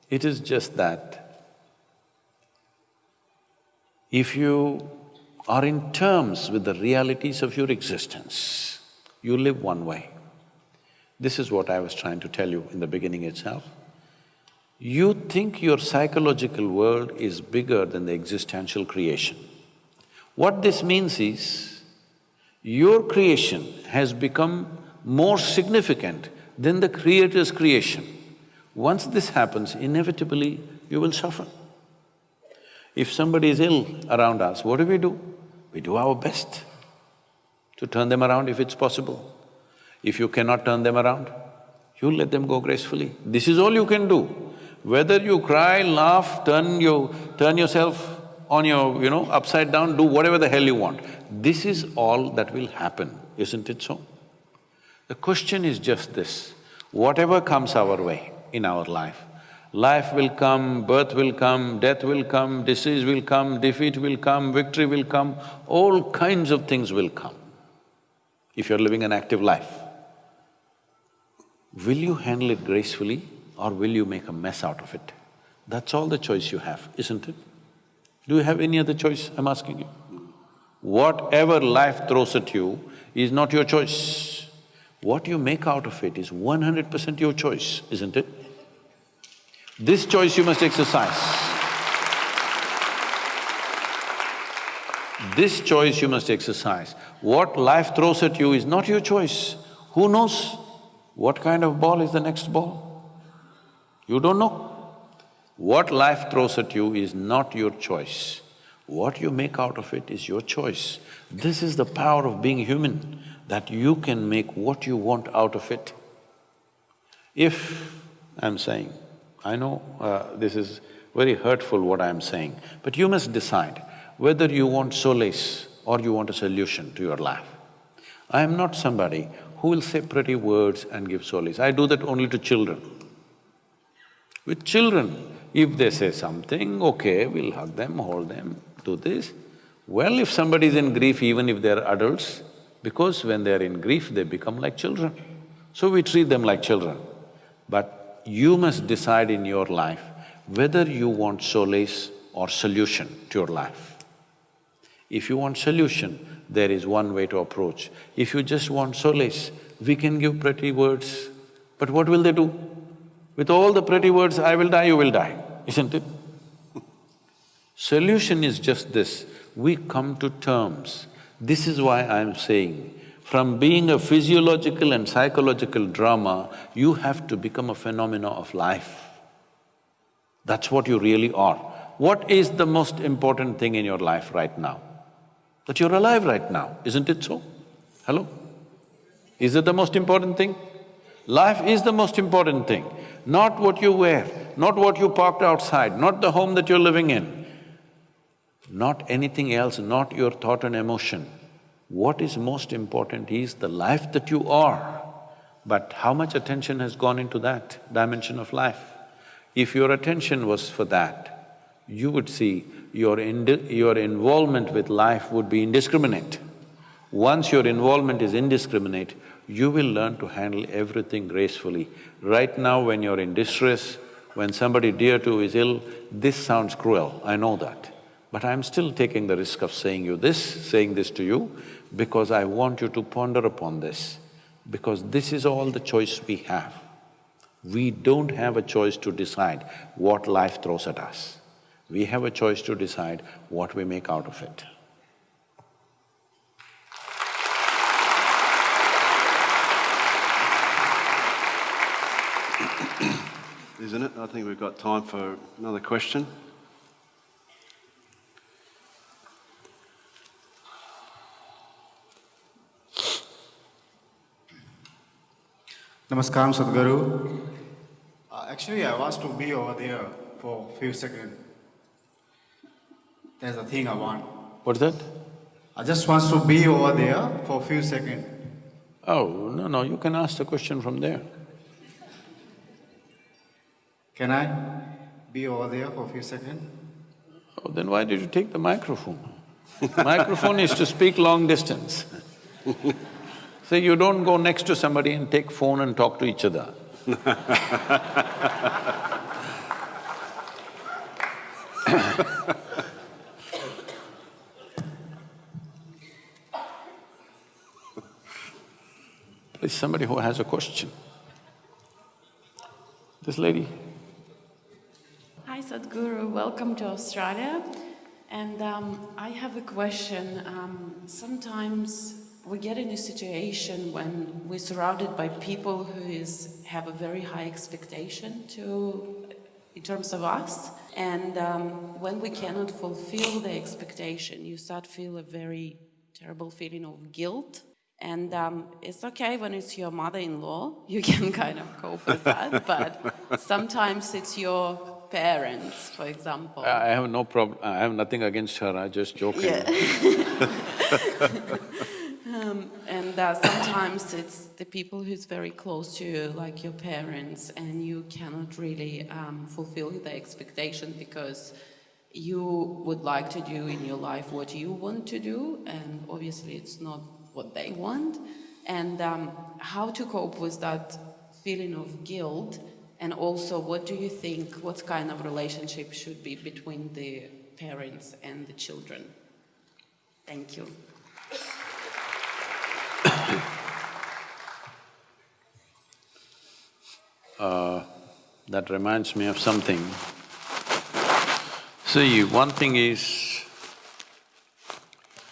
It is just that if you are in terms with the realities of your existence, you live one way. This is what I was trying to tell you in the beginning itself. You think your psychological world is bigger than the existential creation. What this means is, your creation has become more significant than the Creator's creation. Once this happens, inevitably you will suffer. If somebody is ill around us, what do we do? We do our best to turn them around if it's possible. If you cannot turn them around, you let them go gracefully. This is all you can do. Whether you cry, laugh, turn you… turn yourself on your, you know, upside down, do whatever the hell you want. This is all that will happen, isn't it so? The question is just this, Whatever comes our way in our life, life will come, birth will come, death will come, disease will come, defeat will come, victory will come, all kinds of things will come if you're living an active life. Will you handle it gracefully or will you make a mess out of it? That's all the choice you have, isn't it? Do you have any other choice, I'm asking you? Whatever life throws at you is not your choice. What you make out of it is one hundred percent your choice, isn't it? This choice you must exercise. This choice you must exercise. What life throws at you is not your choice. Who knows what kind of ball is the next ball? You don't know. What life throws at you is not your choice. What you make out of it is your choice. This is the power of being human, that you can make what you want out of it. If, I'm saying, I know uh, this is very hurtful what I'm saying, but you must decide whether you want solace or you want a solution to your life. I am not somebody who will say pretty words and give solace, I do that only to children. With children, if they say something, okay, we'll hug them, hold them, do this. Well, if somebody is in grief, even if they're adults, because when they're in grief, they become like children. So we treat them like children. But you must decide in your life whether you want solace or solution to your life. If you want solution, there is one way to approach. If you just want solace, we can give pretty words, but what will they do? With all the pretty words, I will die, you will die, isn't it? Solution is just this, we come to terms. This is why I'm saying, from being a physiological and psychological drama, you have to become a phenomena of life. That's what you really are. What is the most important thing in your life right now? That you're alive right now, isn't it so? Hello? Is it the most important thing? Life is the most important thing, not what you wear, not what you parked outside, not the home that you're living in, not anything else, not your thought and emotion. What is most important is the life that you are. But how much attention has gone into that dimension of life? If your attention was for that, you would see your, your involvement with life would be indiscriminate. Once your involvement is indiscriminate, you will learn to handle everything gracefully. Right now when you're in distress, when somebody dear to you is ill, this sounds cruel, I know that. But I'm still taking the risk of saying you this, saying this to you, because I want you to ponder upon this, because this is all the choice we have. We don't have a choice to decide what life throws at us. We have a choice to decide what we make out of it. Isn't it? I think we've got time for another question. Namaskaram, Sadhguru. Uh, actually, I was to be over there for a few seconds. That's a thing I want. What's that? I just want to be over there for a few seconds. Oh, no, no, you can ask the question from there. Can I be over there for a few seconds? Oh, then why did you take the microphone? microphone is to speak long distance. Say, you don't go next to somebody and take phone and talk to each other. Please, somebody who has a question. This lady. Hi Sadhguru, welcome to Australia. And um, I have a question. Um, sometimes we get in a situation when we're surrounded by people who is, have a very high expectation to, in terms of us. And um, when we cannot fulfill the expectation, you start feel a very terrible feeling of guilt. And um, it's okay when it's your mother-in-law, you can kind of cope with that, but sometimes it's your parents, for example. I have no problem, I have nothing against her, I just joking. Yeah. um, and uh, sometimes it's the people who's very close to you, like your parents, and you cannot really um, fulfill the expectation because you would like to do in your life what you want to do, and obviously it's not what they want. And um, how to cope with that feeling of guilt, and also what do you think, what kind of relationship should be between the parents and the children? Thank you. Uh, that reminds me of something. See, one thing is,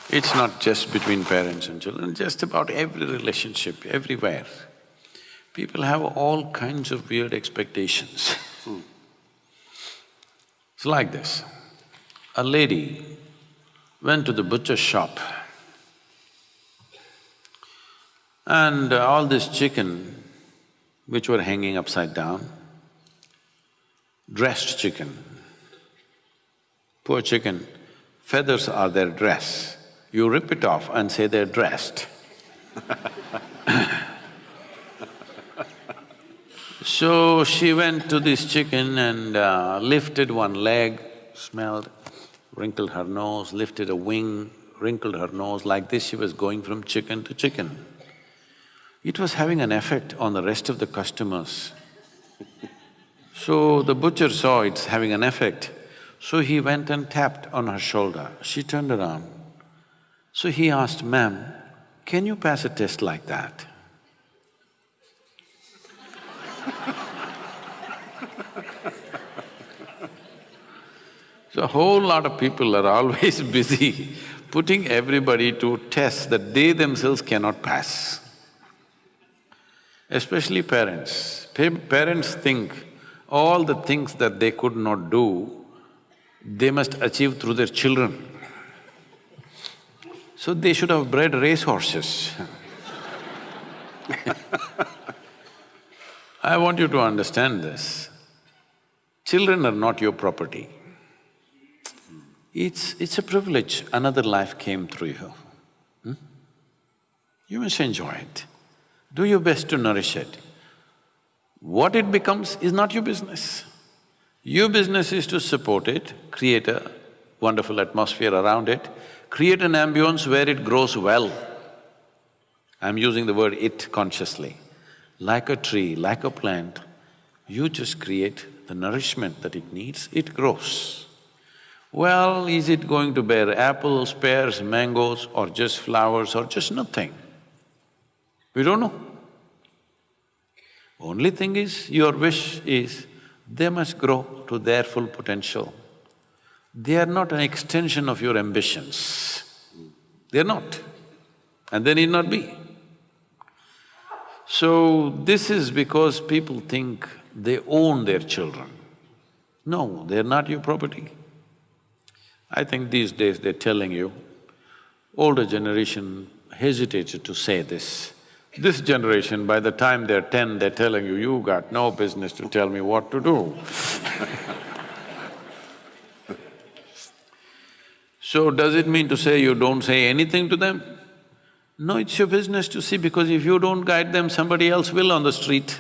it's not just between parents and children, just about every relationship, everywhere. People have all kinds of weird expectations. It's like this. A lady went to the butcher shop and all this chicken which were hanging upside down, dressed chicken. Poor chicken, feathers are their dress. You rip it off and say they're dressed. so she went to this chicken and uh, lifted one leg, smelled, wrinkled her nose, lifted a wing, wrinkled her nose, like this she was going from chicken to chicken. It was having an effect on the rest of the customers. So the butcher saw it's having an effect, so he went and tapped on her shoulder. She turned around. So he asked, ma'am, can you pass a test like that? So a whole lot of people are always busy putting everybody to tests that they themselves cannot pass especially parents. Pa parents think all the things that they could not do, they must achieve through their children. So they should have bred racehorses I want you to understand this. Children are not your property. It's… it's a privilege, another life came through you. Hmm? You must enjoy it. Do your best to nourish it. What it becomes is not your business. Your business is to support it, create a wonderful atmosphere around it, create an ambience where it grows well. I'm using the word it consciously. Like a tree, like a plant, you just create the nourishment that it needs, it grows. Well, is it going to bear apples, pears, mangoes or just flowers or just nothing? We don't know. Only thing is, your wish is, they must grow to their full potential. They are not an extension of your ambitions. They're not, and they need not be. So, this is because people think they own their children. No, they're not your property. I think these days they're telling you, older generation hesitated to say this. This generation, by the time they're ten, they're telling you, you got no business to tell me what to do So does it mean to say you don't say anything to them? No, it's your business to see because if you don't guide them, somebody else will on the street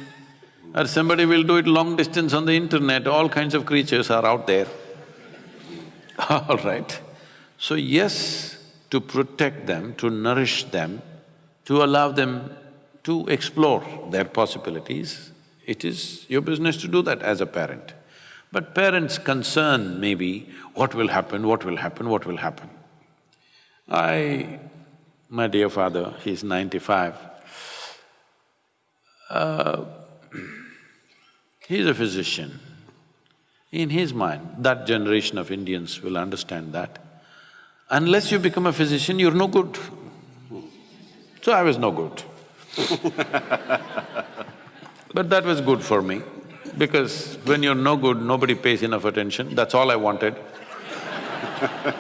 or somebody will do it long distance on the internet, all kinds of creatures are out there. All right. So yes, to protect them, to nourish them, to allow them to explore their possibilities, it is your business to do that as a parent. But parents' concern may be, what will happen, what will happen, what will happen. I… my dear father, he's ninety-five, uh, he's a physician. In his mind, that generation of Indians will understand that. Unless you become a physician, you're no good. So I was no good. But that was good for me, because when you're no good, nobody pays enough attention, that's all I wanted.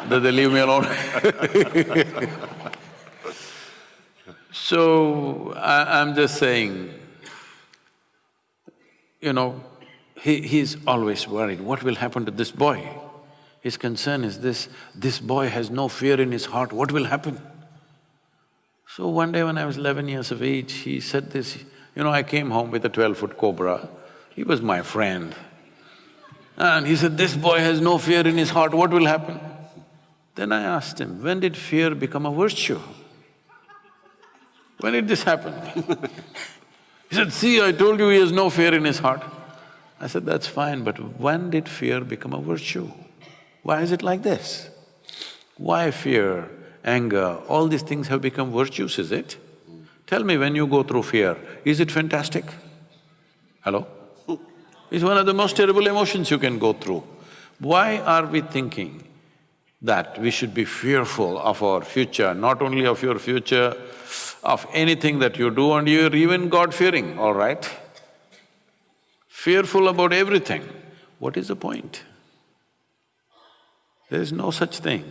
That they leave me alone? So, I, I'm just saying, you know, he… he's always worried, what will happen to this boy? His concern is this, this boy has no fear in his heart, what will happen? So one day when I was eleven years of age, he said this, you know, I came home with a twelve-foot cobra. He was my friend. And he said, this boy has no fear in his heart, what will happen? Then I asked him, when did fear become a virtue? When did this happen? he said, see, I told you he has no fear in his heart. I said, that's fine, but when did fear become a virtue? Why is it like this? Why fear, anger, all these things have become virtues, is it? Tell me, when you go through fear, is it fantastic? Hello? It's one of the most terrible emotions you can go through. Why are we thinking that we should be fearful of our future, not only of your future, of anything that you do and you're even God-fearing, all right? Fearful about everything. What is the point? There is no such thing.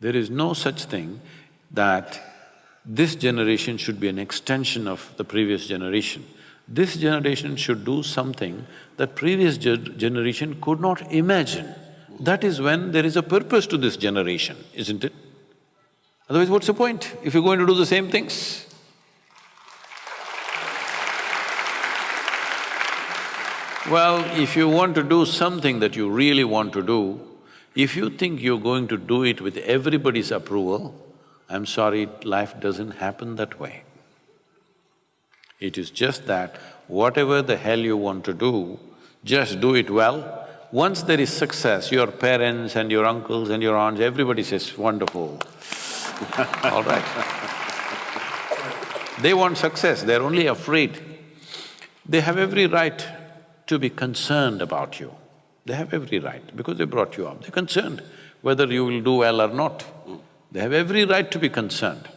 There is no such thing that this generation should be an extension of the previous generation. This generation should do something that previous ge generation could not imagine. That is when there is a purpose to this generation, isn't it? Otherwise, what's the point if you're going to do the same things? Well, if you want to do something that you really want to do, if you think you're going to do it with everybody's approval, I'm sorry, life doesn't happen that way. It is just that whatever the hell you want to do, just do it well. Once there is success, your parents and your uncles and your aunts, everybody says, wonderful. All right. They want success, they're only afraid. They have every right to be concerned about you. They have every right because they brought you up. They're concerned whether you will do well or not. They have every right to be concerned.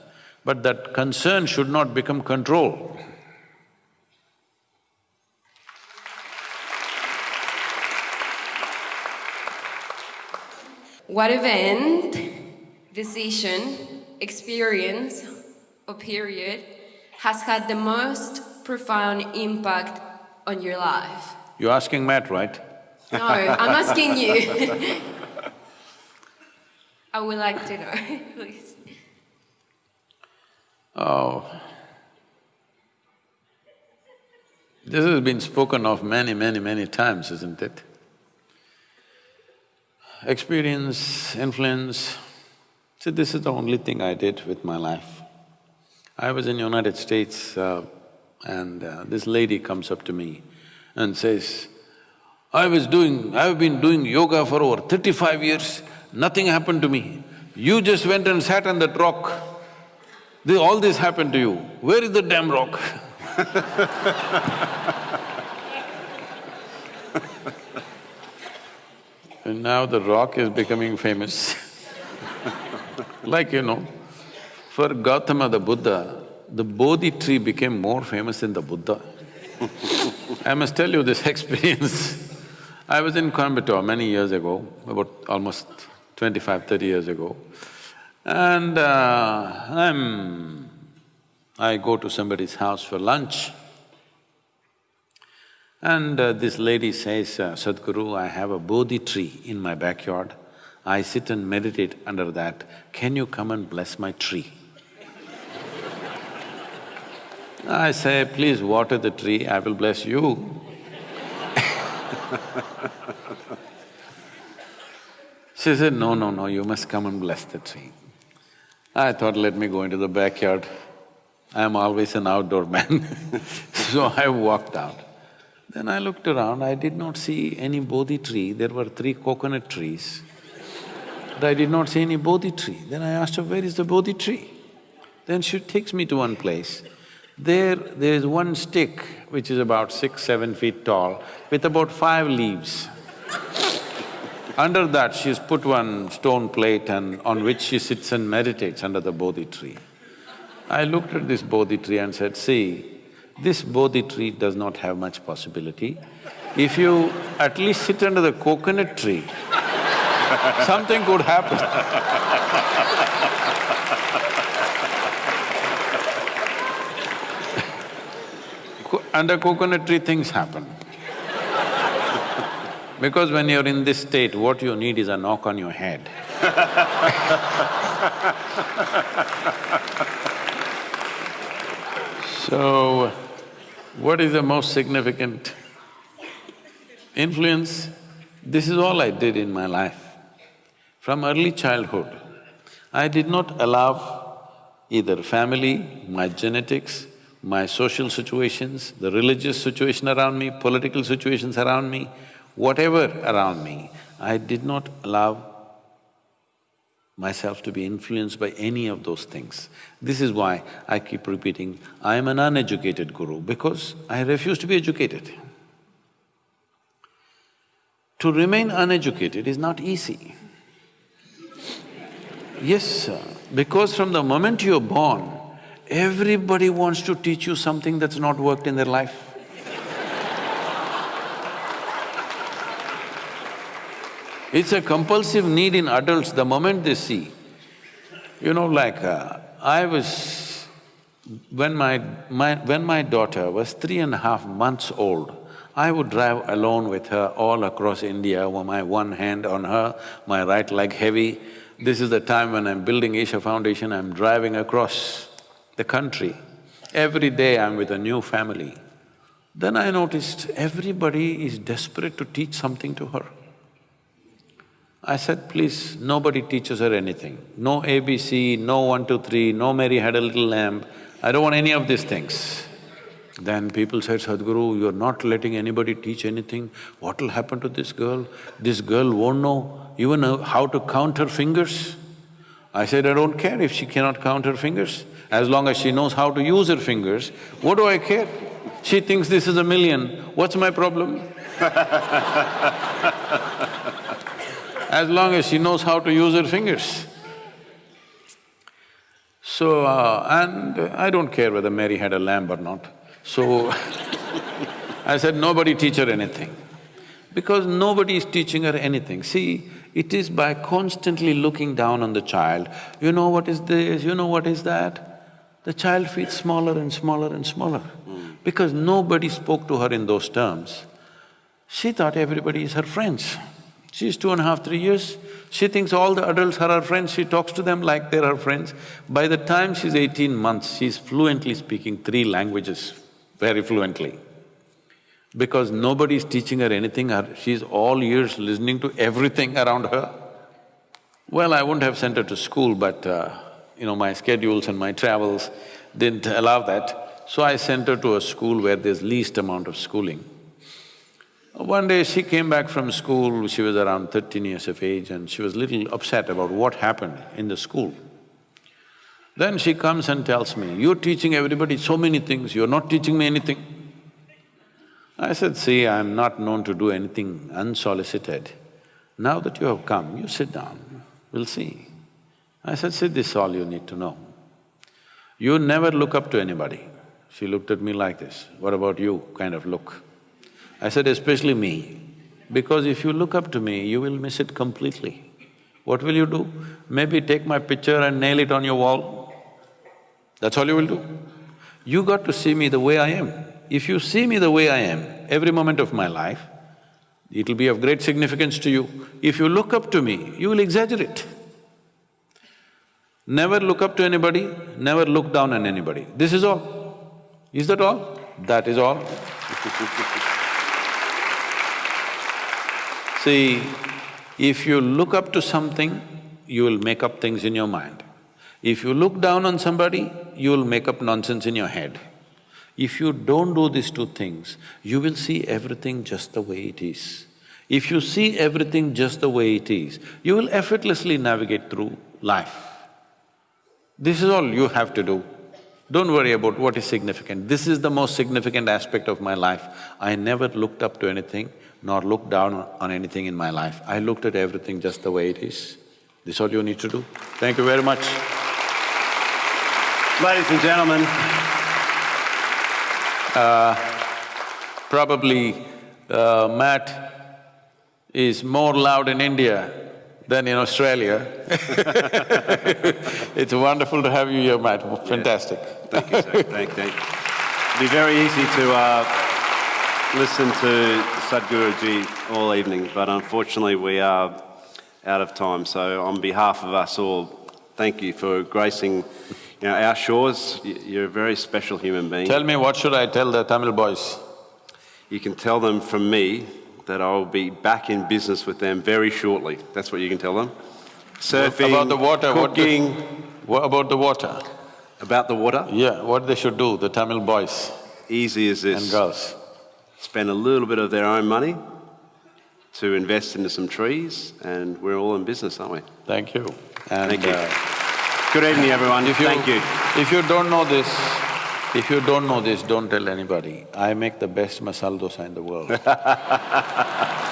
But that concern should not become control. What event, decision, experience, or period has had the most profound impact on your life? You're asking Matt, right? No, I'm asking you. I would like to know, please. Oh. This has been spoken of many, many, many times, isn't it? Experience, influence. See, this is the only thing I did with my life. I was in the United States uh, and uh, this lady comes up to me and says, I was doing… I've been doing yoga for over thirty-five years, nothing happened to me. You just went and sat on that rock. All this happened to you. Where is the damn rock? And now the rock is becoming famous Like, you know, for Gautama the Buddha, the Bodhi tree became more famous than the Buddha. I must tell you this experience. I was in Coimbatore many years ago, about almost 25, 30 years ago, and uh, I'm… I go to somebody's house for lunch. And uh, this lady says, uh, Sadhguru, I have a Bodhi tree in my backyard. I sit and meditate under that. Can you come and bless my tree? I say, please water the tree, I will bless you. she said, no, no, no, you must come and bless the tree. I thought, let me go into the backyard. I'm always an outdoor man so I walked out. Then I looked around, I did not see any Bodhi tree, there were three coconut trees. But I did not see any Bodhi tree. Then I asked her, where is the Bodhi tree? Then she takes me to one place. There, there is one stick which is about six, seven feet tall with about five leaves. under that, she's put one stone plate and on which she sits and meditates under the Bodhi tree. I looked at this Bodhi tree and said, see, this Bodhi tree does not have much possibility. If you at least sit under the coconut tree, something could happen. under coconut tree, things happen. because when you're in this state, what you need is a knock on your head So, what is the most significant influence? This is all I did in my life. From early childhood, I did not allow either family, my genetics, my social situations, the religious situation around me, political situations around me, whatever around me, I did not allow myself to be influenced by any of those things. This is why I keep repeating, I am an uneducated guru because I refuse to be educated. To remain uneducated is not easy. Yes, sir, because from the moment you're born, everybody wants to teach you something that's not worked in their life. It's a compulsive need in adults the moment they see. You know, like, uh, I was… When my… my… when my daughter was three and a half months old, I would drive alone with her all across India, with my one hand on her, my right leg heavy. This is the time when I'm building Isha Foundation, I'm driving across the country. Every day I'm with a new family. Then I noticed everybody is desperate to teach something to her. I said, please, nobody teaches her anything. No ABC, no one, two, three, no Mary had a little lamb. I don't want any of these things. Then people said, Sadhguru, you're not letting anybody teach anything. What will happen to this girl? This girl won't know even uh, how to count her fingers. I said, I don't care if she cannot count her fingers. As long as she knows how to use her fingers, what do I care? She thinks this is a million, what's my problem? as long as she knows how to use her fingers. So, uh, and I don't care whether Mary had a lamb or not. So, I said, nobody teach her anything. Because nobody is teaching her anything. See, it is by constantly looking down on the child, you know what is this, you know what is that, the child feels smaller and smaller and smaller. Because nobody spoke to her in those terms. She thought everybody is her friends. She's two and a half, three years, she thinks all the adults are her friends, she talks to them like they're her friends. By the time she's eighteen months, she's fluently speaking three languages, very fluently. Because nobody's teaching her anything, her, she's all ears listening to everything around her. Well, I wouldn't have sent her to school, but uh, you know, my schedules and my travels didn't allow that. So I sent her to a school where there's least amount of schooling. One day she came back from school, she was around thirteen years of age and she was little upset about what happened in the school. Then she comes and tells me, you're teaching everybody so many things, you're not teaching me anything. I said, see, I'm not known to do anything unsolicited. Now that you have come, you sit down, we'll see. I said, see, this is all you need to know. You never look up to anybody. She looked at me like this, what about you, kind of look. I said, especially me, because if you look up to me, you will miss it completely. What will you do? Maybe take my picture and nail it on your wall. That's all you will do. You got to see me the way I am. If you see me the way I am, every moment of my life, it'll be of great significance to you. If you look up to me, you will exaggerate. Never look up to anybody, never look down on anybody. This is all. Is that all? That is all. See, if you look up to something, you will make up things in your mind. If you look down on somebody, you will make up nonsense in your head. If you don't do these two things, you will see everything just the way it is. If you see everything just the way it is, you will effortlessly navigate through life. This is all you have to do. Don't worry about what is significant. This is the most significant aspect of my life. I never looked up to anything nor looked down on anything in my life. I looked at everything just the way it is. This is all you need to do. Thank you very much. Ladies and gentlemen, uh, probably uh, Matt is more loud in India than in Australia. it's wonderful to have you here, Matt. Fantastic. Yeah. Thank you, sir. Thank you. It'd be very easy to uh, listen to Sadhguruji all evening, but unfortunately we are out of time. So on behalf of us all, thank you for gracing You know, our shores, you're a very special human being. Tell me, what should I tell the Tamil boys? You can tell them from me that I will be back in business with them very shortly. That's what you can tell them. Surfing, About the water, what the- What about the water? About the water? Yeah, what they should do, the Tamil boys Easy as this. and girls. Spend a little bit of their own money to invest into some trees, and we're all in business, aren't we? Thank you. And, Thank you. uh, Good evening, everyone. If you, Thank you. If you don't know this, if you don't know this, don't tell anybody. I make the best masala dosa in the world.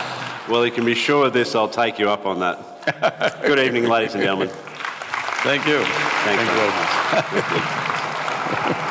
Well, you can be sure of this, I'll take you up on that. Good evening, ladies and gentlemen. Thank you. Thank Thank you. you very much.